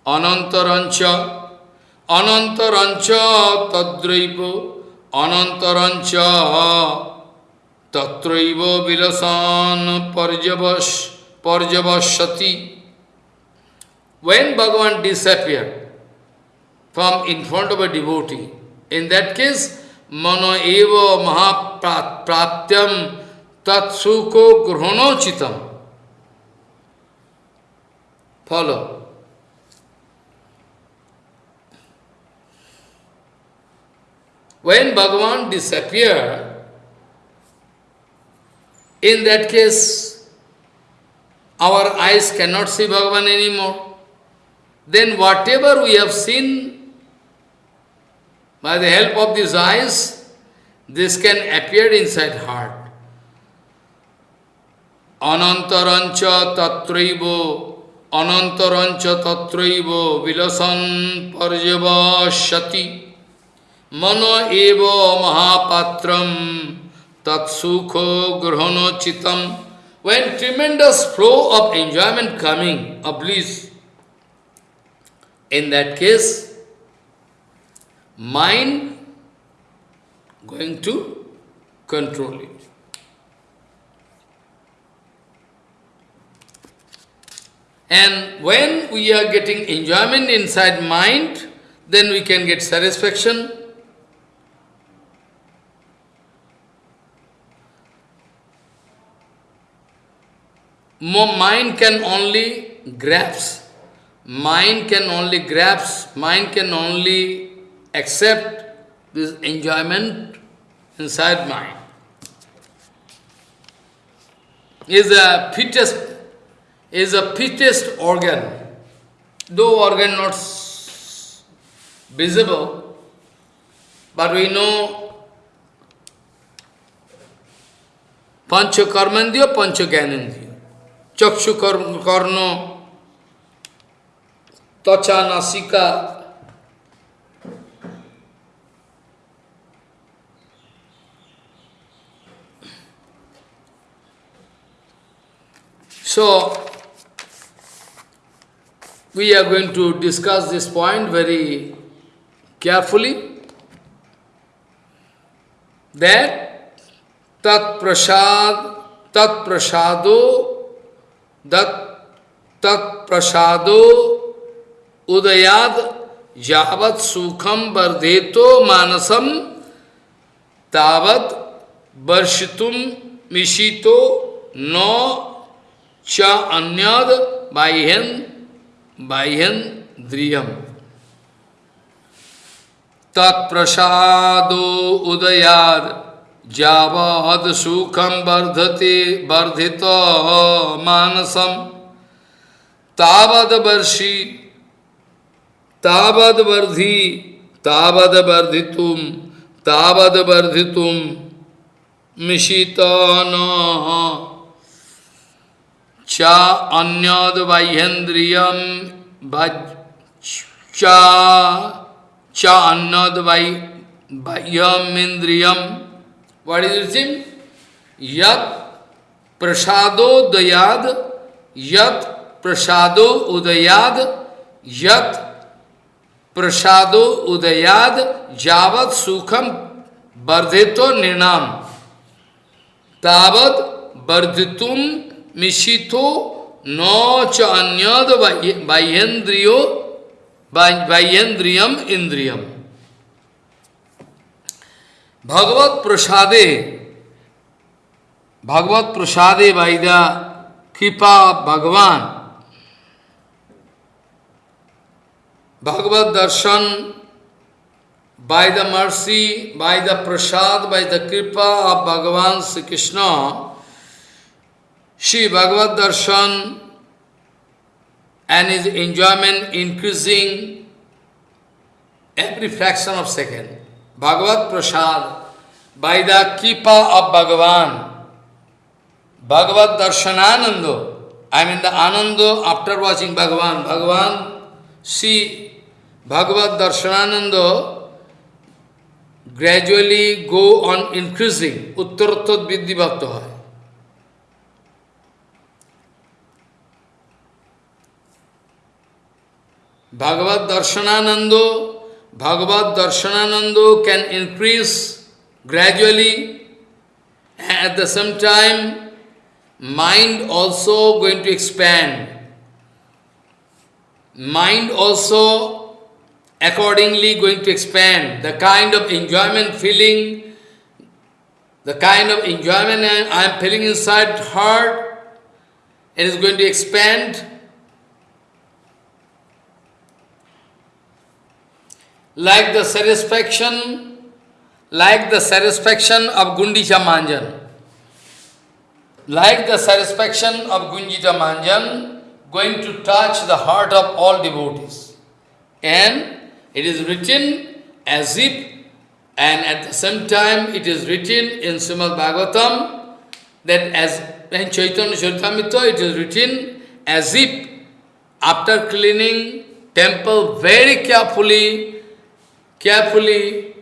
anantarancha anantarancha tadraiva anantarancha tatraiva vilasan parjavash parjavashati when Bhagavan disappears from in front of a devotee in that case mano eva mahapratyaṁ Tatsuko grhonochitam. Follow. When Bhagavan disappear, in that case, our eyes cannot see Bhagavan anymore. Then whatever we have seen by the help of these eyes, this can appear inside heart. অনন্তরঞ্চ তত্রৈব অনন্তরঞ্চ তত্রৈব Bilson পর্যবসতি মন এব মহাপাত্রম তৎসুখ গ্রহণোচিতম when tremendous flow of enjoyment coming, of bliss, in that case, mind going to control it. And when we are getting enjoyment inside mind, then we can get satisfaction. More mind can only grasp, mind can only grasp, mind can only accept this enjoyment inside mind. Is the fittest is the fittest organ, though organ not visible, but we know Pancha Karmandya, Pancha Gyanandya. Chakshu Karno, Tacha Nasika, So, we are going to discuss this point very carefully. That tat prasad, tat prasado, that tat prasado udayad javat sukham bardheto manasam tavat varshitum mishito no cha anyad baihen Bahyandriyam. तत्प्रसादो उदयाद जावाद सुखम वर्धते वर्धित मानसम तावद वर्षी, तावद वर्धि, तावद वर्धितुम मिशित न च अन्यद बाह्यन्द्रियम च अन्यद बाह्यम इंद्रियम दयाद, यत प्रसादो उदयाद, यत प्रसादो उदयाद जावत सुखम वर्धित निर्णाम तावत वर्धितुम mishito no cha anyad vaiyendriyo vaiyendriyam indriyam. Bhagavad Prasade, Bhagavad Prasade by the Kripa Bhagavan, Bhagavad Darshan by the mercy, by the prasad, by the kripa of Bhagavan Sri Krishna, Shri Bhagavad Darshan and his enjoyment increasing every fraction of second. Bhagavad Prasad, by the Kripa of Bhagavan, Bhagavad Darshanananda, I mean the Ananda after watching Bhagavan, Bhagavan, see Bhagavad Darshanananda gradually go on increasing, Uttarattat Vidhi Bhakta Bhagavad Darshanananda Bhagavad Darshananando can increase gradually at the same time mind also going to expand. Mind also accordingly going to expand. The kind of enjoyment feeling, the kind of enjoyment I am feeling inside heart, it is going to expand like the satisfaction, like the satisfaction of Gundicha Manjan. Like the satisfaction of Gundicha Manjan, going to touch the heart of all devotees. And it is written as if, and at the same time it is written in Srimad Bhagavatam, that as in Chaitanya Charitamrita it is written as if after cleaning temple very carefully, carefully,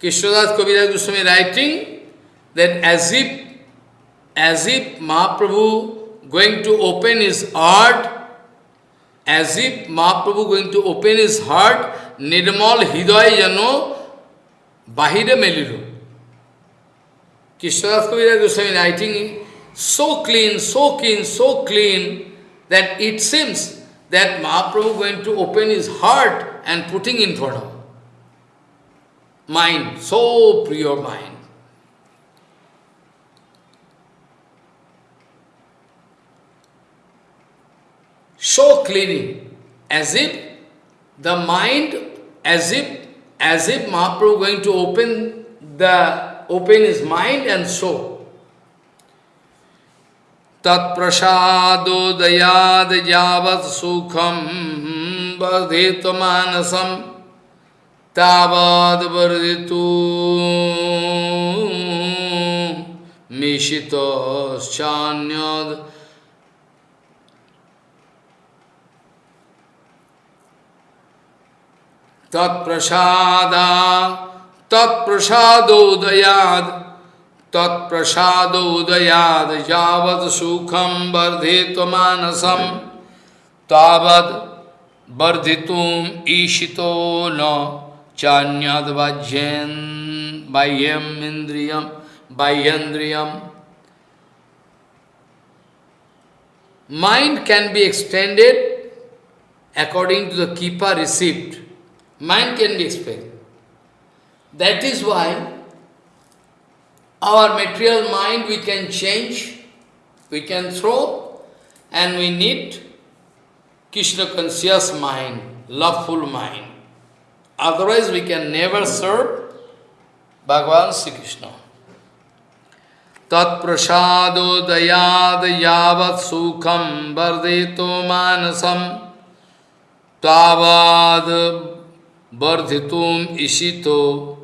Krishnadas Kaviraj Goswami writing that as if, as if Mahaprabhu going to open his heart, as if Mahaprabhu going to open his heart, Nirmal Hidaya Jano Bahira Meliru. Krishnadas Kaviraj Goswami writing so clean, so clean, so clean that it seems that Mahaprabhu going to open his heart and putting in front of mind, so pure mind. So cleaning, as if the mind, as if, as if Mahaprabhu going to open the, open his mind and soul. तत्प्रसादोदयाद यावत् सुखम वर्धित मानसम तावद वर्धितु मिशितश्चान्यद तत्प्रसादा तत्प्रसादोदयाद तत्प्रसादोदयाद यावद सुखम वर्धित मानसम तावद वर्धितुम ईशितो न Chanyad vajyen bahyam indriyam bahyandriyam. Mind can be extended according to the keeper received. Mind can be expanded. That is why our material mind we can change, we can throw, and we need Krishna conscious mind, loveful mind. Otherwise we can never serve Bhagavan Sri Krishna. Tat prasado dayad yavat sukham vardito manasam tavad vardhitum ishito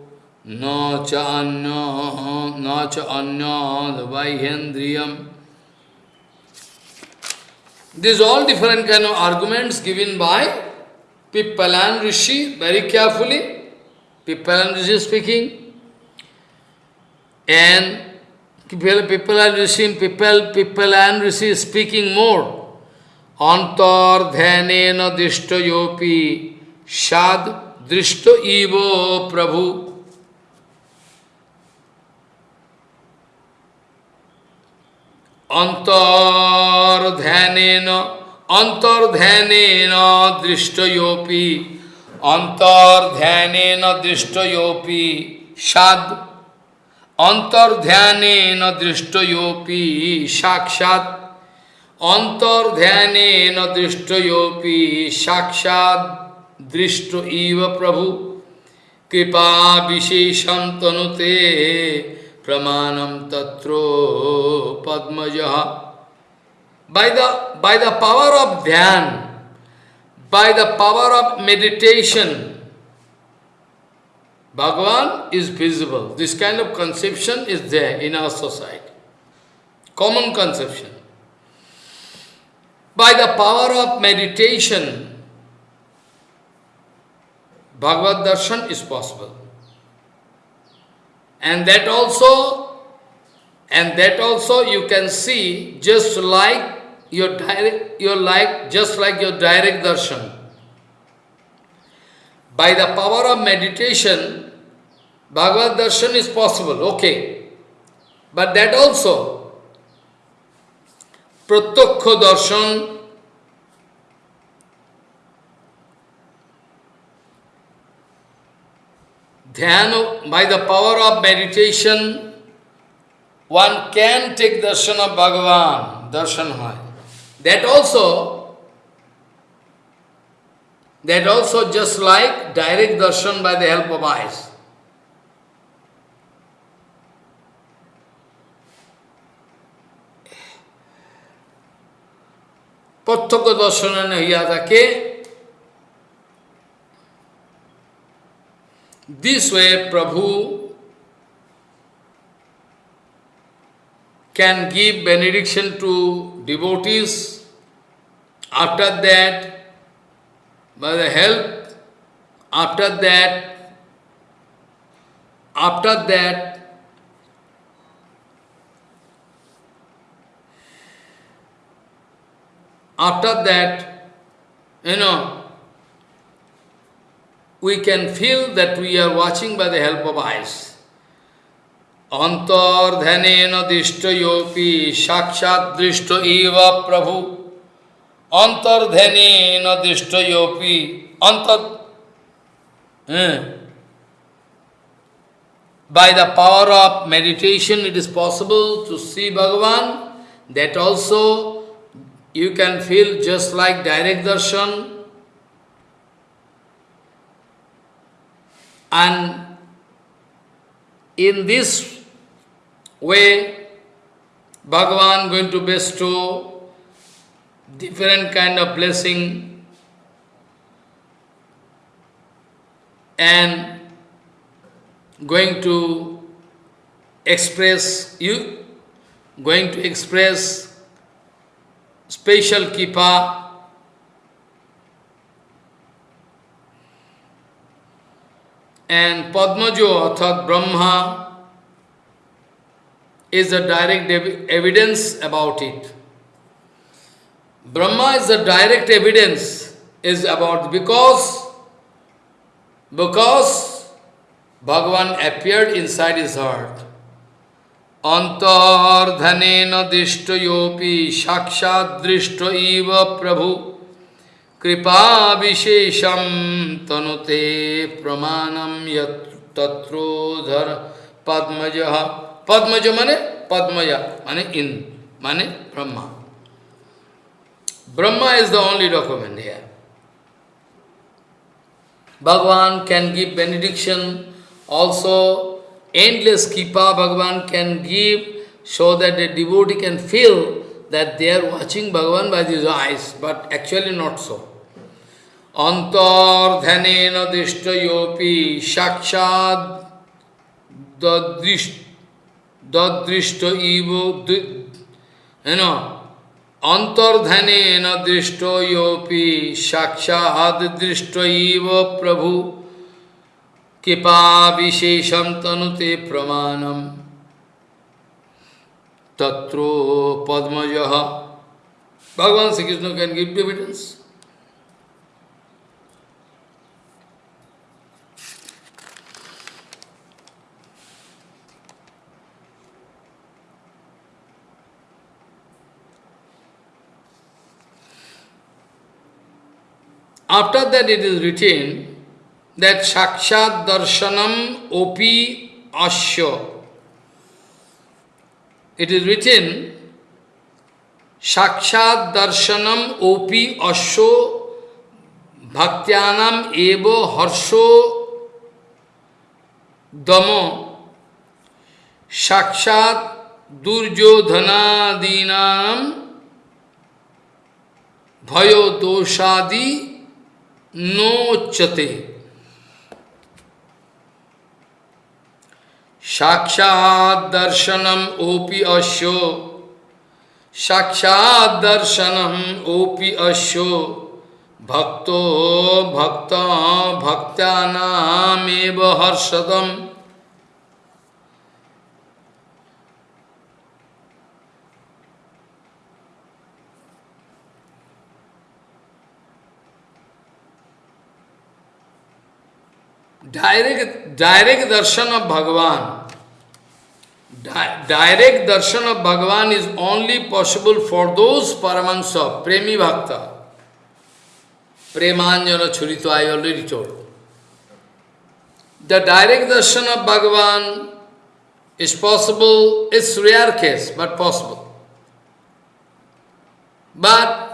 na cha anya na cha anya vaihendriyam These all different kind of arguments given by Pippalan Rishi, very carefully, Pippalan Rishi speaking, and Pippalan people. People and Rishi speaking more, Antar dhyanena dishto yopi, shad drishto evo prabhu. na अंतर्ध्यान दृष्टयोपि अंतर्ध्यान दृष्टयोपि साद अंतर्ध्यान दृष्टयोपि साक्षात अंतर्ध्यान दृष्टयोपि साक्षात दृष्ट इव प्रभु कृपा विशेषम तनुते pramanam tatro padmajaha. By the, by the power of dhyan, by the power of meditation, Bhagavan is visible. This kind of conception is there in our society. Common conception. By the power of meditation, Bhagavad Darshan is possible. And that also, and that also you can see just like your direct, your like, just like your direct darshan. By the power of meditation, Bhagavad darshan is possible, okay. But that also, pratyakha darshan Dhyana, by the power of meditation, one can take darshan of Bhagavan, darshan hai. That also, that also just like direct darshan by the help of eyes. প্রত্যক্ষ দর্শনে হইয়া থাকে This way Prabhu can give benediction to devotees. after that, by the help, after that, after that, after that, you know, we can feel that we are watching by the help of eyes. Antardhanena dishtayopi sakshat drishta eva prabhu. Antardhanena dishtayopi antar... Hmm. By the power of meditation it is possible to see Bhagavan. That also you can feel just like direct darshan. And in this way, Bhagavan going to bestow different kind of blessing and going to express you going to express special kipa And Padmajo, Arthat Brahma, is a direct evidence about it. Brahma is a direct evidence is about because because Bhagavan appeared inside his heart. Antardhanena dishtayopi shakshat drishta eva prabhu कृपा विशेषम तनुते प्रमाणम यत्रोधर पद्मज पद्मज माने पद्मज माने इन माने Brahma Brahma is the only document here. Bhagavan can give benediction, also endless kipa Bhagavan can give so that the devotee can feel that they are watching Bhagavan by his eyes, but actually not so. Antardhanena dishtayopi shakshad dadrishta evo, you know, antardhanena drishtoyopi shakshad drishtoiva prabhu kipa vishesham tanute pramanam tatro padmajaha Bhagavan Sri Krishna can give evidence. After that it is written that Sakshat Darshanam Opi Asya. It is written Sakshat Darshanam Opi Asya Bhaktyanam Evo Harsho Damo Sakshat Durjodhanadinam Bhayo Doshadi no chate. Sakshat darshanam opi asho, Sakshat darshanam opi asho, Bhakto bhakta bhaktanam eva harshadam. Direct, direct darshan of Bhagavan, di direct darshan of Bhagavan is only possible for those Paramahansa, Premi Bhakta. Premanjana Churito, I already told. The direct darshan of Bhagavan is possible, it's rare case, but possible. But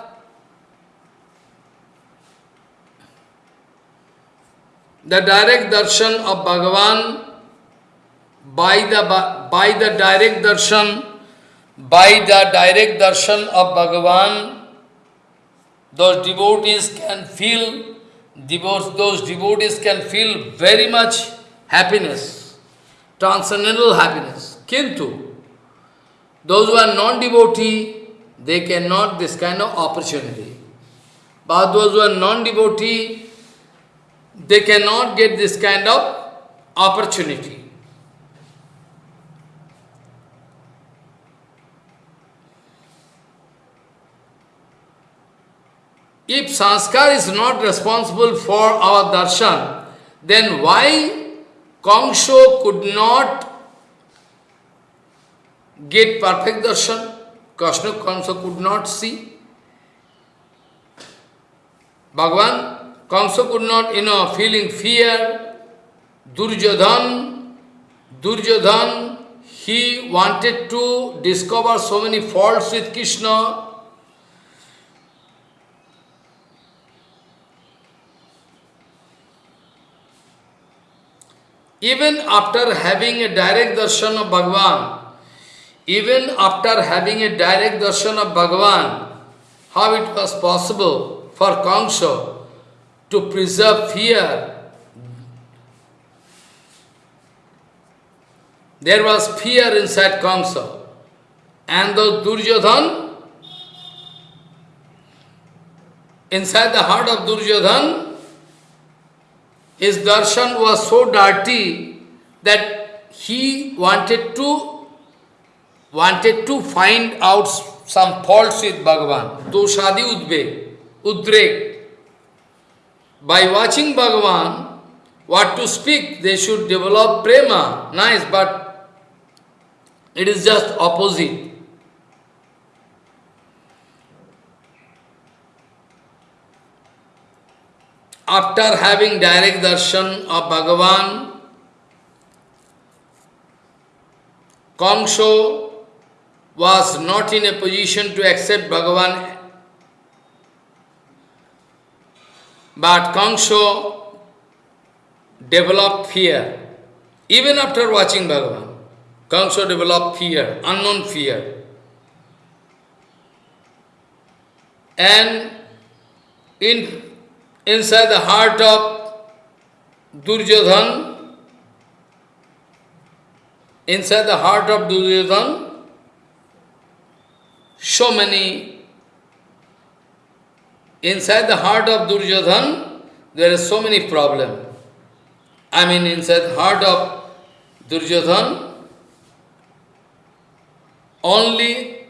the direct darshan of Bhagavan by the, by the direct darshan, by the direct darshan of Bhagavan, those devotees can feel, those devotees can feel very much happiness, transcendental happiness. Kintu, those who are non-devotee, they cannot this kind of opportunity. But those who are non-devotee, they cannot get this kind of opportunity. If sanskar is not responsible for our darshan, then why Kangsho could not get perfect darshan? Krishna Kamsa could not see. Bhagavan Kamsa could not, you know, feeling fear. Duryodhan, Duryodhan, he wanted to discover so many faults with Krishna. Even after having a direct darshan of Bhagavan, even after having a direct darshan of Bhagavan, how it was possible for Kamsa to preserve fear. There was fear inside Kamsa. And the Duryodhan, inside the heart of Duryodhan, his darshan was so dirty that he wanted to wanted to find out some faults with Bhagavan. Doshadi udve, udrek. By watching Bhagavan, what to speak, they should develop prema. Nice, but it is just opposite. After having direct darshan of Bhagavan, Kamso was not in a position to accept Bhagavan But Kangsho developed fear. Even after watching Bhagavan, Kamsa developed fear, unknown fear. And in, inside the heart of Duryodhan, inside the heart of Duryodhan, so many, inside the heart of Duryodhan, there are so many problems. I mean, inside the heart of Duryodhan, only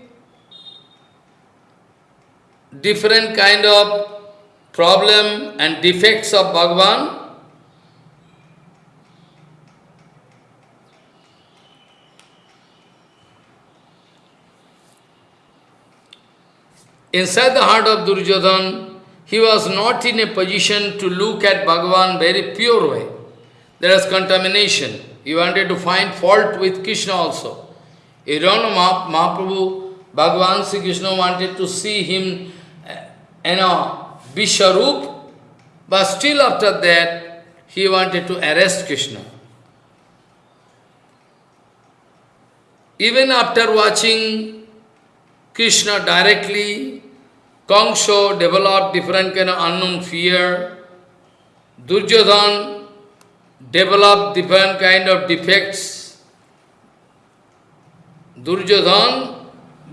different kind of problem and defects of Bhagavan Inside the heart of Duryodhan, he was not in a position to look at Bhagavan very pure way. There was contamination. He wanted to find fault with Krishna also. Don't know, Mahaprabhu, Bhagavan Sri Krishna wanted to see him, eh, you know, Vishwarup, but still after that, he wanted to arrest Krishna. Even after watching Krishna directly, Kangsho developed different kind of unknown fear. Duryodhan developed different kind of defects. Duryodhan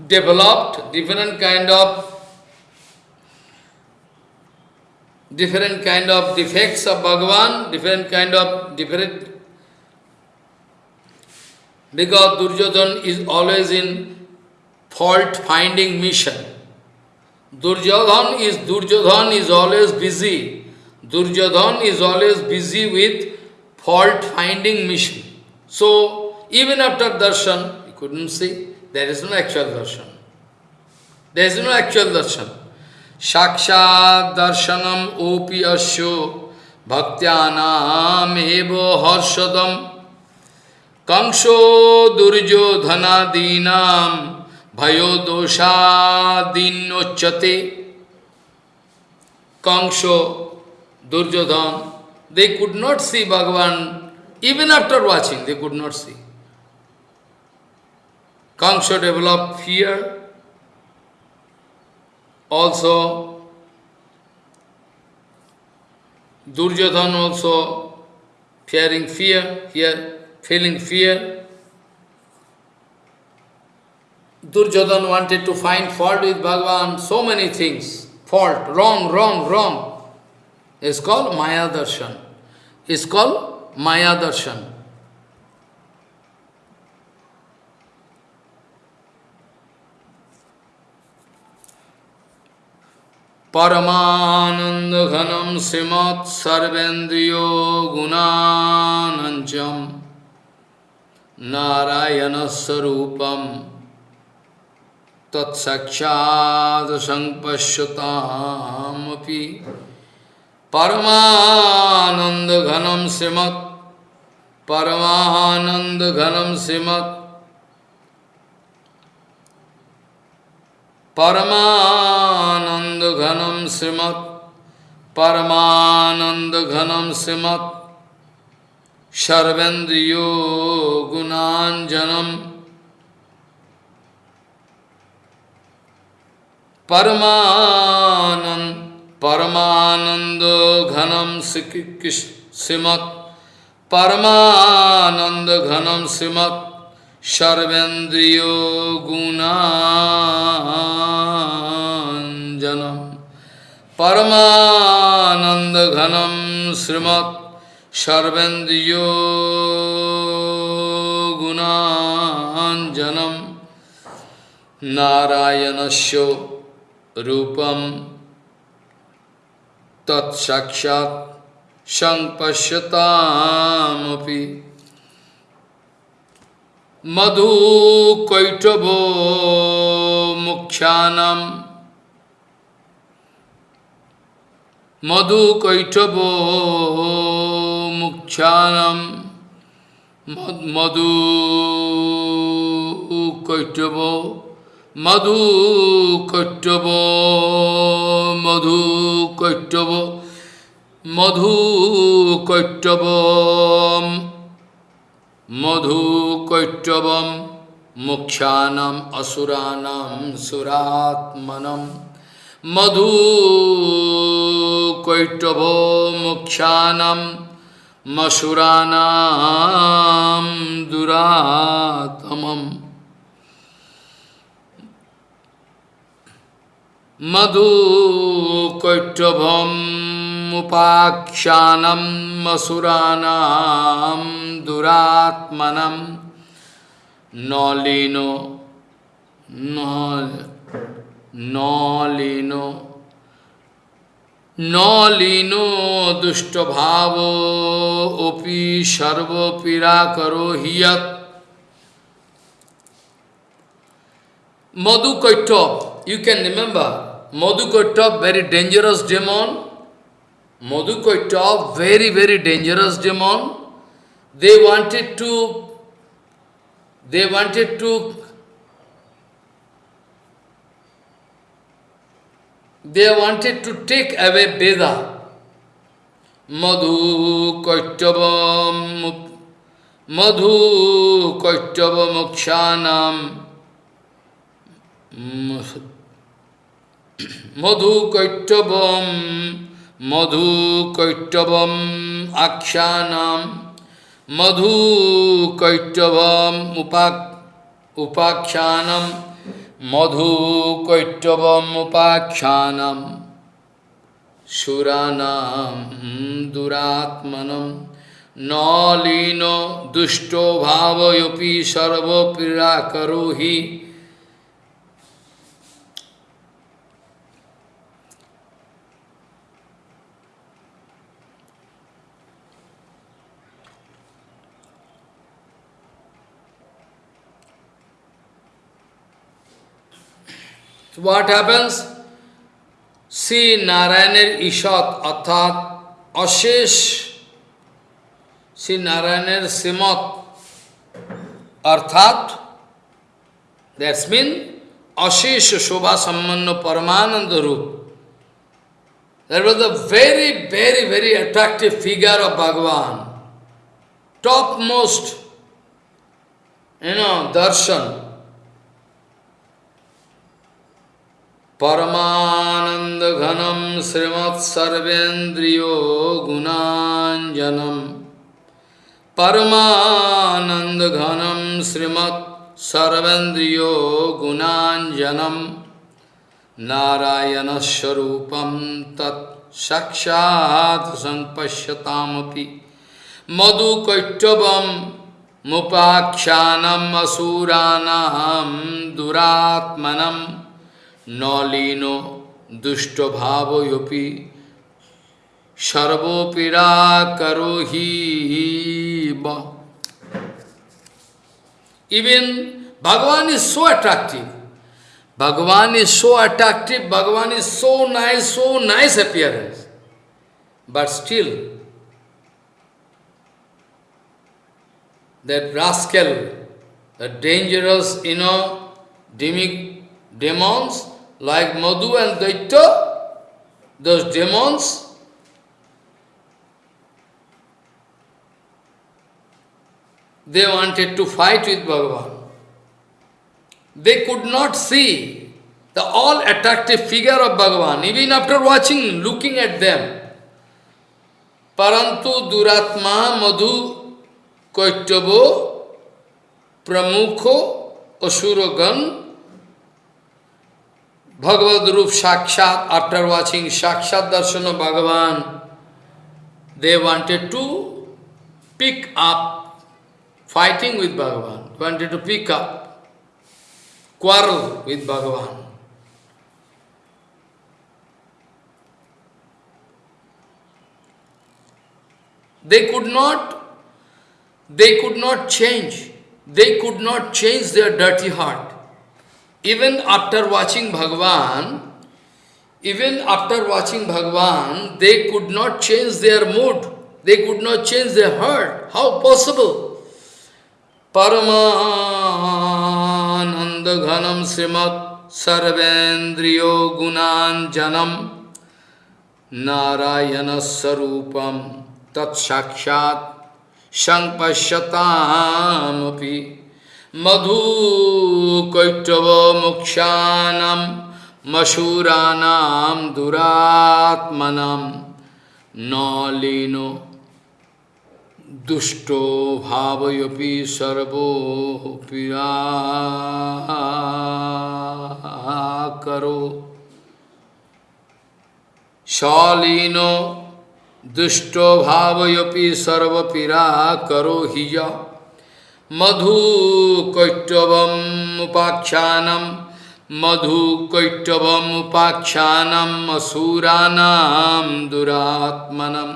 developed different kind of different kind of defects of Bhagavan, different kind of different because Duryodhan is always in fault finding mission. Duryodhan is Duryodhan is always busy. Duryodhan is always busy with fault finding mission. So even after darshan, you couldn't see, there is no actual darshan. There is no actual darshan. Sakshat darshanam opi asyo bhaktyanam evo harshadam kangsho duryodhanadinam Dosha dinochate. Kangsho, Duryodhan, they could not see Bhagavan, even after watching, they could not see. Kangsho developed fear. Also, Duryodhan also fearing fear, here, feeling fear. Duryodhan wanted to find fault with Bhagavan, so many things. Fault, wrong, wrong, wrong. It's called Maya Darshan. It's called Maya Darshan. परमानंद घनम श्रीमत् सर्वेन्द्रियो संपश्यतामपि परमानन्दघनं श्रीमत् परमानन्दघनं श्रीमत् परमानन्दघनं श्रीमत् परमानन्दघनं श्रीमत् सर्वेन्द्रियो गुणाञ्जनम् परमानंद परमानंद घनम श्रीमत परमानंद घनम श्रीमत सर्वेन्द्रियो गुणाजनम परमानंद घनम श्रीमत सर्वेन्द्रियो गुणाजनम नारायणस्यो Rupam Tat Sakshat Sang Pasyatamapi Madhu kaitabo Mukshanam Madhu kaitabo Mukshanam Madhu kaitabo Madhu Kaitabha Madhu Kaitabha Madhu কৈট্টবম Madhu কৈট্টবম মুখ্যানম অসুরানাম সুরাত্মনম, মধু কৈট্টব মুখ্যানম মসুরানাম দুরাতমম মধু কৈট্টভম উপাখ্যানম মসুরানাম দুরাত্মনম নলিনো নলিনো নলিনো দুষ্টভাব অপি সর্বপীড়া করো হিয়ত Madhu Kaitop, you can remember, Madhukaitabha very dangerous demon Madhukaitabha very very dangerous demon they wanted to they wanted to they wanted to take away Veda Madhu Kaitabha मधु कैटव मोक्षा মধু কৈট্টবম মধু কৈট্টবম আখ্যানাম মধু কৈট্টবম উপা উপাখ্যানম মধু কৈট্টবম উপাখ্যানম। সুরানাম দুরাত্মনম, নলীন দুষ্ট সর্বপীড়া করোহি So what happens? See Narayaner Ishat Athat Ashesh. See Narayaner Simat Arthat. That's mean Ashesh Shobha Sammanno Paramananda Rup. That was a very, very, very attractive figure of Bhagavan. Topmost, you know, darshan. परमानन्दघनं श्रीमत्सर्वेन्द्रियो गुणाञ्जनं परमानन्दघनं श्रीमत्सर्वेन्द्रियो गुणाजनम नारायणस्वरूपं तत् साक्षात् Madhukaitabh मधुकैटवं मुपाख्यानम् Nohino, dushto bhavo yopi, योपि सर्वोपिरा करो ba. Even Bhagavan is so attractive. Bhagavan is so attractive, Bhagavan is so nice, so nice appearance. But still, that rascal, that dangerous, you know, demig demons, like Madhu and Daitya, those demons, they wanted to fight with Bhagavan. They could not see the all attractive figure of Bhagavan, even after watching, looking at them. Parantu Duratma Madhu Koitabo Pramukho Asuragan Bhagavad Rup Sakshat, after watching Sakshat Darshan of Bhagavan, they wanted to pick up, fighting with Bhagavan, wanted to pick up, quarrel with Bhagavan. They could not, they could not change, they could not change their dirty heart. Even after watching Bhagavan, even after watching Bhagavan, they could not change their mood. They could not change their heart. How possible? Paramananda Ghanam Srimat Sarvendriyo Gunan Janam Narayana Sarupam tat sampashyatam madhu kaitava mokshanam masuranam duratmanam nalino dusto bhavayapi sarvo pirakaro shalino dusto bhavayapi sarva pirakaro hiya madhu kaitavam upakshanam madhu kaitavam upakshanam asuranam duratmanam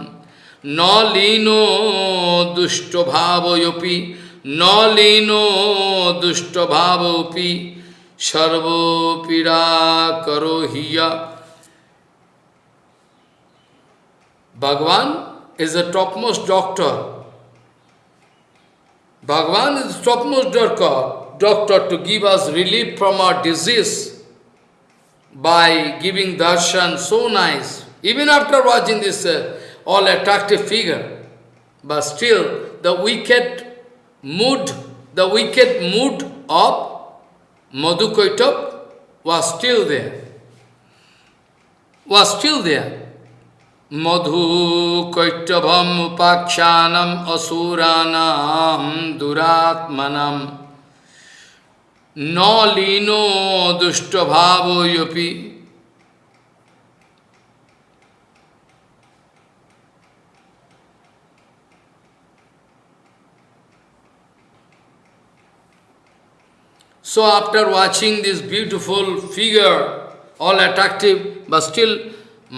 nalino dushto bhavayopi nalino dushto bhavopi sarvo pira karohiya Bhagavan is the topmost doctor. Bhagavan is the topmost doctor, doctor to give us relief from our disease by giving darshan so nice. Even after watching this uh, all attractive figure. But still, the wicked mood, the wicked mood of Madhukaitab was still there. Was still there. Upakshanam Asuranam Duratmanam Nalino Dushtabhavo Yopi So after watching this beautiful figure, all attractive, but still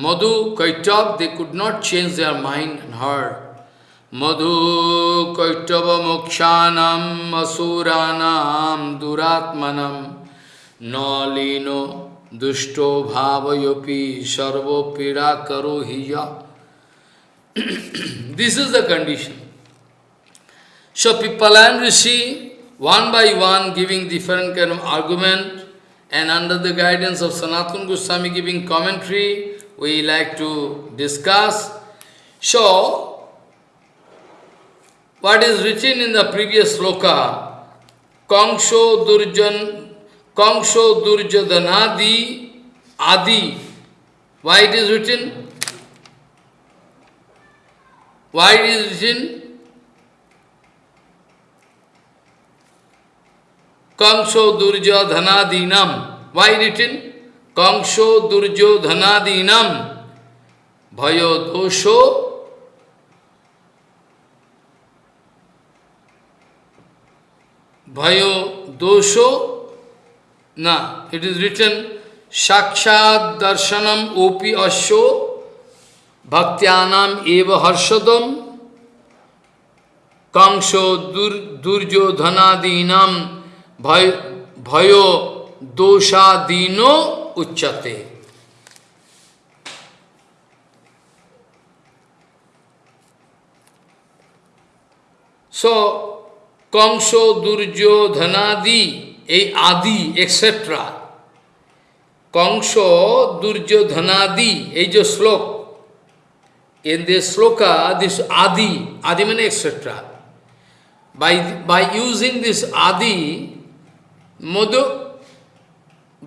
Madhu, Kaitav, they could not change their mind and heart. Madhu, Kaitava, Mokshanam, Asuranam, Duratmanam, Nalino, Dushto, Bhavayopi, Sarvo, Pira, Karohiya. this is the condition. So Pipalan Rishi one by one giving different kind of argument and under the guidance of Sanatana Goswami giving commentary, we like to discuss. So, what is written in the previous sloka, Kangsho Durjan, Kangsho Durjadanadi Adi. Why it is written? Why it is written? Kangsho Durjo Dhanadinam. Why written? Kangsho Durjo Dhanadinam. Bhayo Dosho Bhayo Dosho Na. It is written Shakshad Darshanam Opi Asho Bhaktyanam Eva Harshadam Kangsho Durjo Dhanadinam भयो uchate. So, Kongso, Durjo, Dhanadi, A Adi, etc. Kongso, Durjo, Dhanadi, Ejo Slok. In this sloka, this Adi, Adi etc. By, by using this Adi, Modu,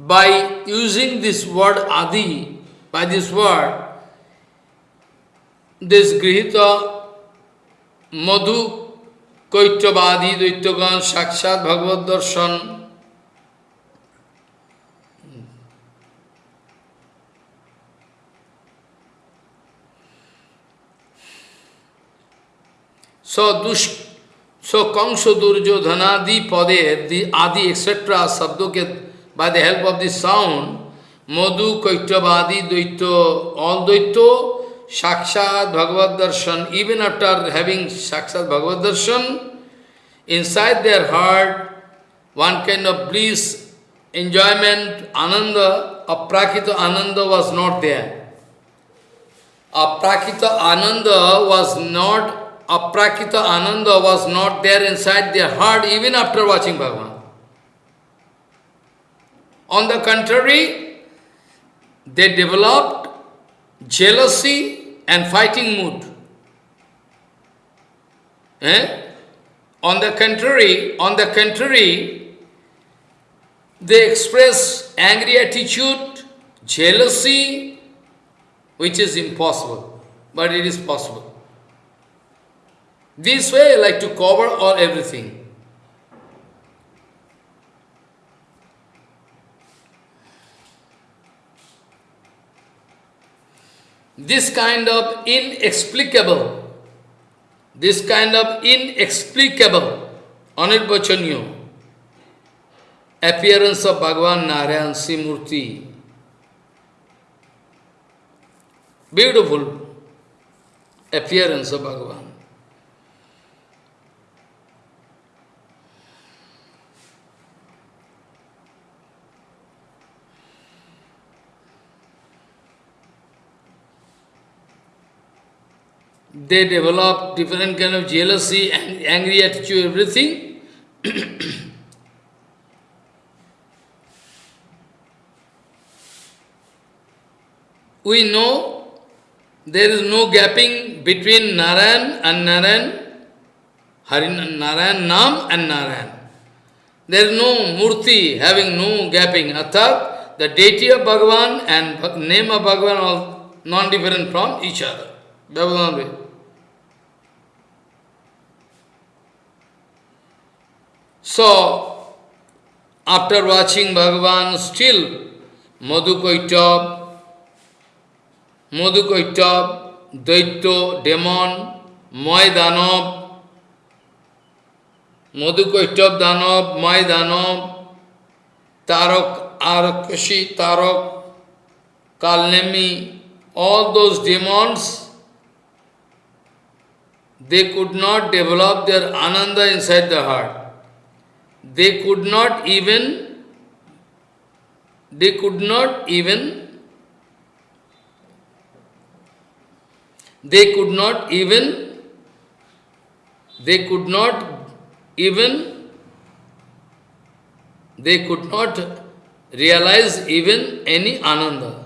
by using this word Adi, by this word, this Grihita Madhu Kaitavadi Daityagan Sakshat Bhagavad Darshan So, Dush So, Kangsha Durjo Dhanadi Pade, the Adi, etc. Sabdo by the help of this sound, Madhu, Kaitavadi, Dvaito, all Dvaito, Sakshat, Bhagavad Darshan, even after having Sakshat Bhagavad Darshan, inside their heart, one kind of bliss, enjoyment, ananda, aprakita ananda was not there. Aprakita ananda was not aprakita ananda was not there inside their heart even after watching Bhagavan. On the contrary, they developed jealousy and fighting mood. Eh? On the contrary, on the contrary, they express angry attitude, jealousy, which is impossible, but it is possible. This way I like to cover all everything. This kind of inexplicable this kind of inexplicable, anirvachaniya appearance of Bhagavan Narayan Simurti. Beautiful appearance of Bhagavan. They develop different kind of jealousy, and angry attitude, everything. we know there is no gapping between Narayan and Narayan, Harin, Narayan Nam and Narayan. There is no Murti having no gapping. Arthat, the deity of Bhagavan and name of Bhagavan are non-different from each other. Bhagavan So, after watching Bhagavan, still Madhukaitav, Madhukaitav, Daitya, demon, Moy Danav, Madhukaitav Danav, Moy Danav, Tarak, Arakashi, Tarak, Kalnemi, all those demons, they could not develop their ananda inside the heart they could not even, they could not even, they could not even, they could not even, they could not realize even any ananda.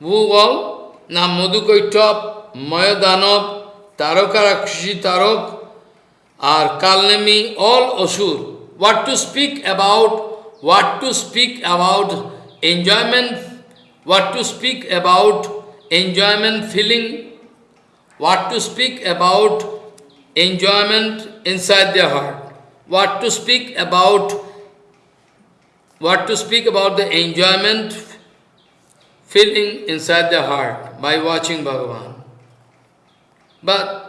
Who all? Now Madhukaitap, Mayadanav, Tarakarakshi Tarak, or Kalnami, all Asur. What to speak about, what to speak about enjoyment, what to speak about enjoyment feeling, what to speak about enjoyment inside their heart, what to speak about, what to speak about the enjoyment feeling inside their heart by watching Bhagavan. But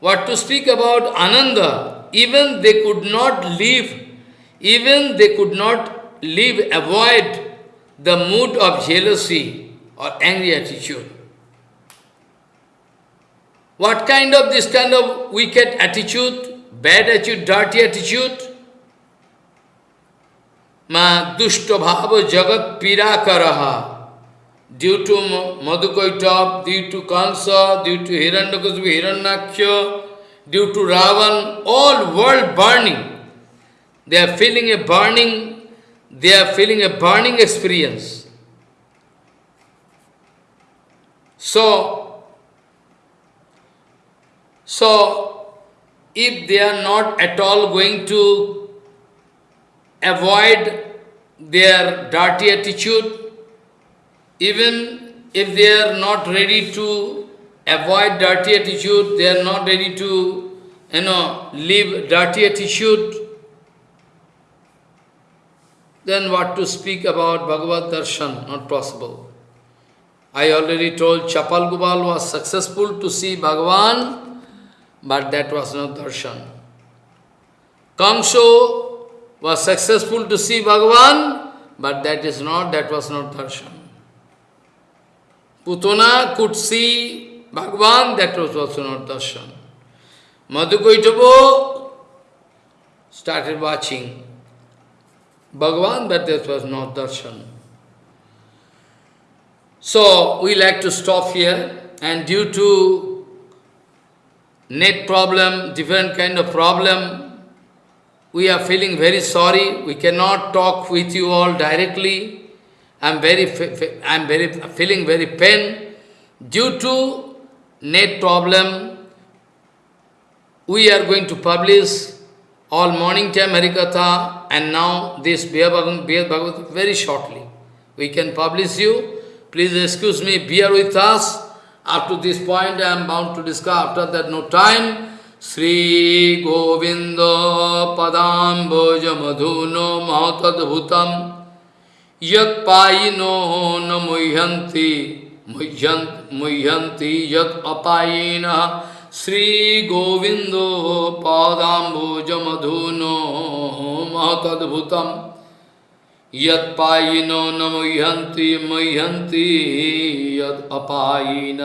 what to speak about Ananda, even they could not live, even they could not live, avoid the mood of jealousy or angry attitude. What kind of this kind of wicked attitude, bad attitude, dirty attitude? Ma dushta bhava jagat pira karaha due to Madhukaitap, due to Kansa, due to Hiranyakasipu, Hiranyaksha, due to Ravan, all world burning. They are feeling a burning, they are feeling a burning experience. So, so if they are not at all going to avoid their dirty attitude, even if they are not ready to avoid dirty attitude, they are not ready to, you know, leave dirty attitude, then what to speak about Bhagavad Darshan? Not possible. I already told Chapal Gopal was successful to see Bhagavan, but that was not darshan. Kamso was successful to see Bhagavan, but that is not, that was not darshan. Putana could see Bhagavan, that was also not darshan. Madhukaitabo started watching Bhagavan, but that was not darshan. So, we like to stop here, and due to net problem, different kind of problem, we are feeling very sorry. We cannot talk with you all directly. I'm very, I'm very feeling very pain due to net problem. we are going to publish all morning time Harikatha and now this Bhaya Bhagavad very shortly. We can publish you. Please excuse me, bear with us. Up to this point I am bound to discuss, after that no time. Sri Govinda Padamboja Madhuno Mahatadbhutam यो न मुह्यंती मुह्यंती यत श्री गोविंदो पादाम्बोज मधुनो महतद्भुतम यो न मुह्यंती मुह्यंती यत अपायिन।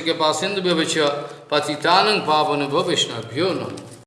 के पास सिंधु व्यवच पतितानंग पावन भविष्णभ्यो नमो।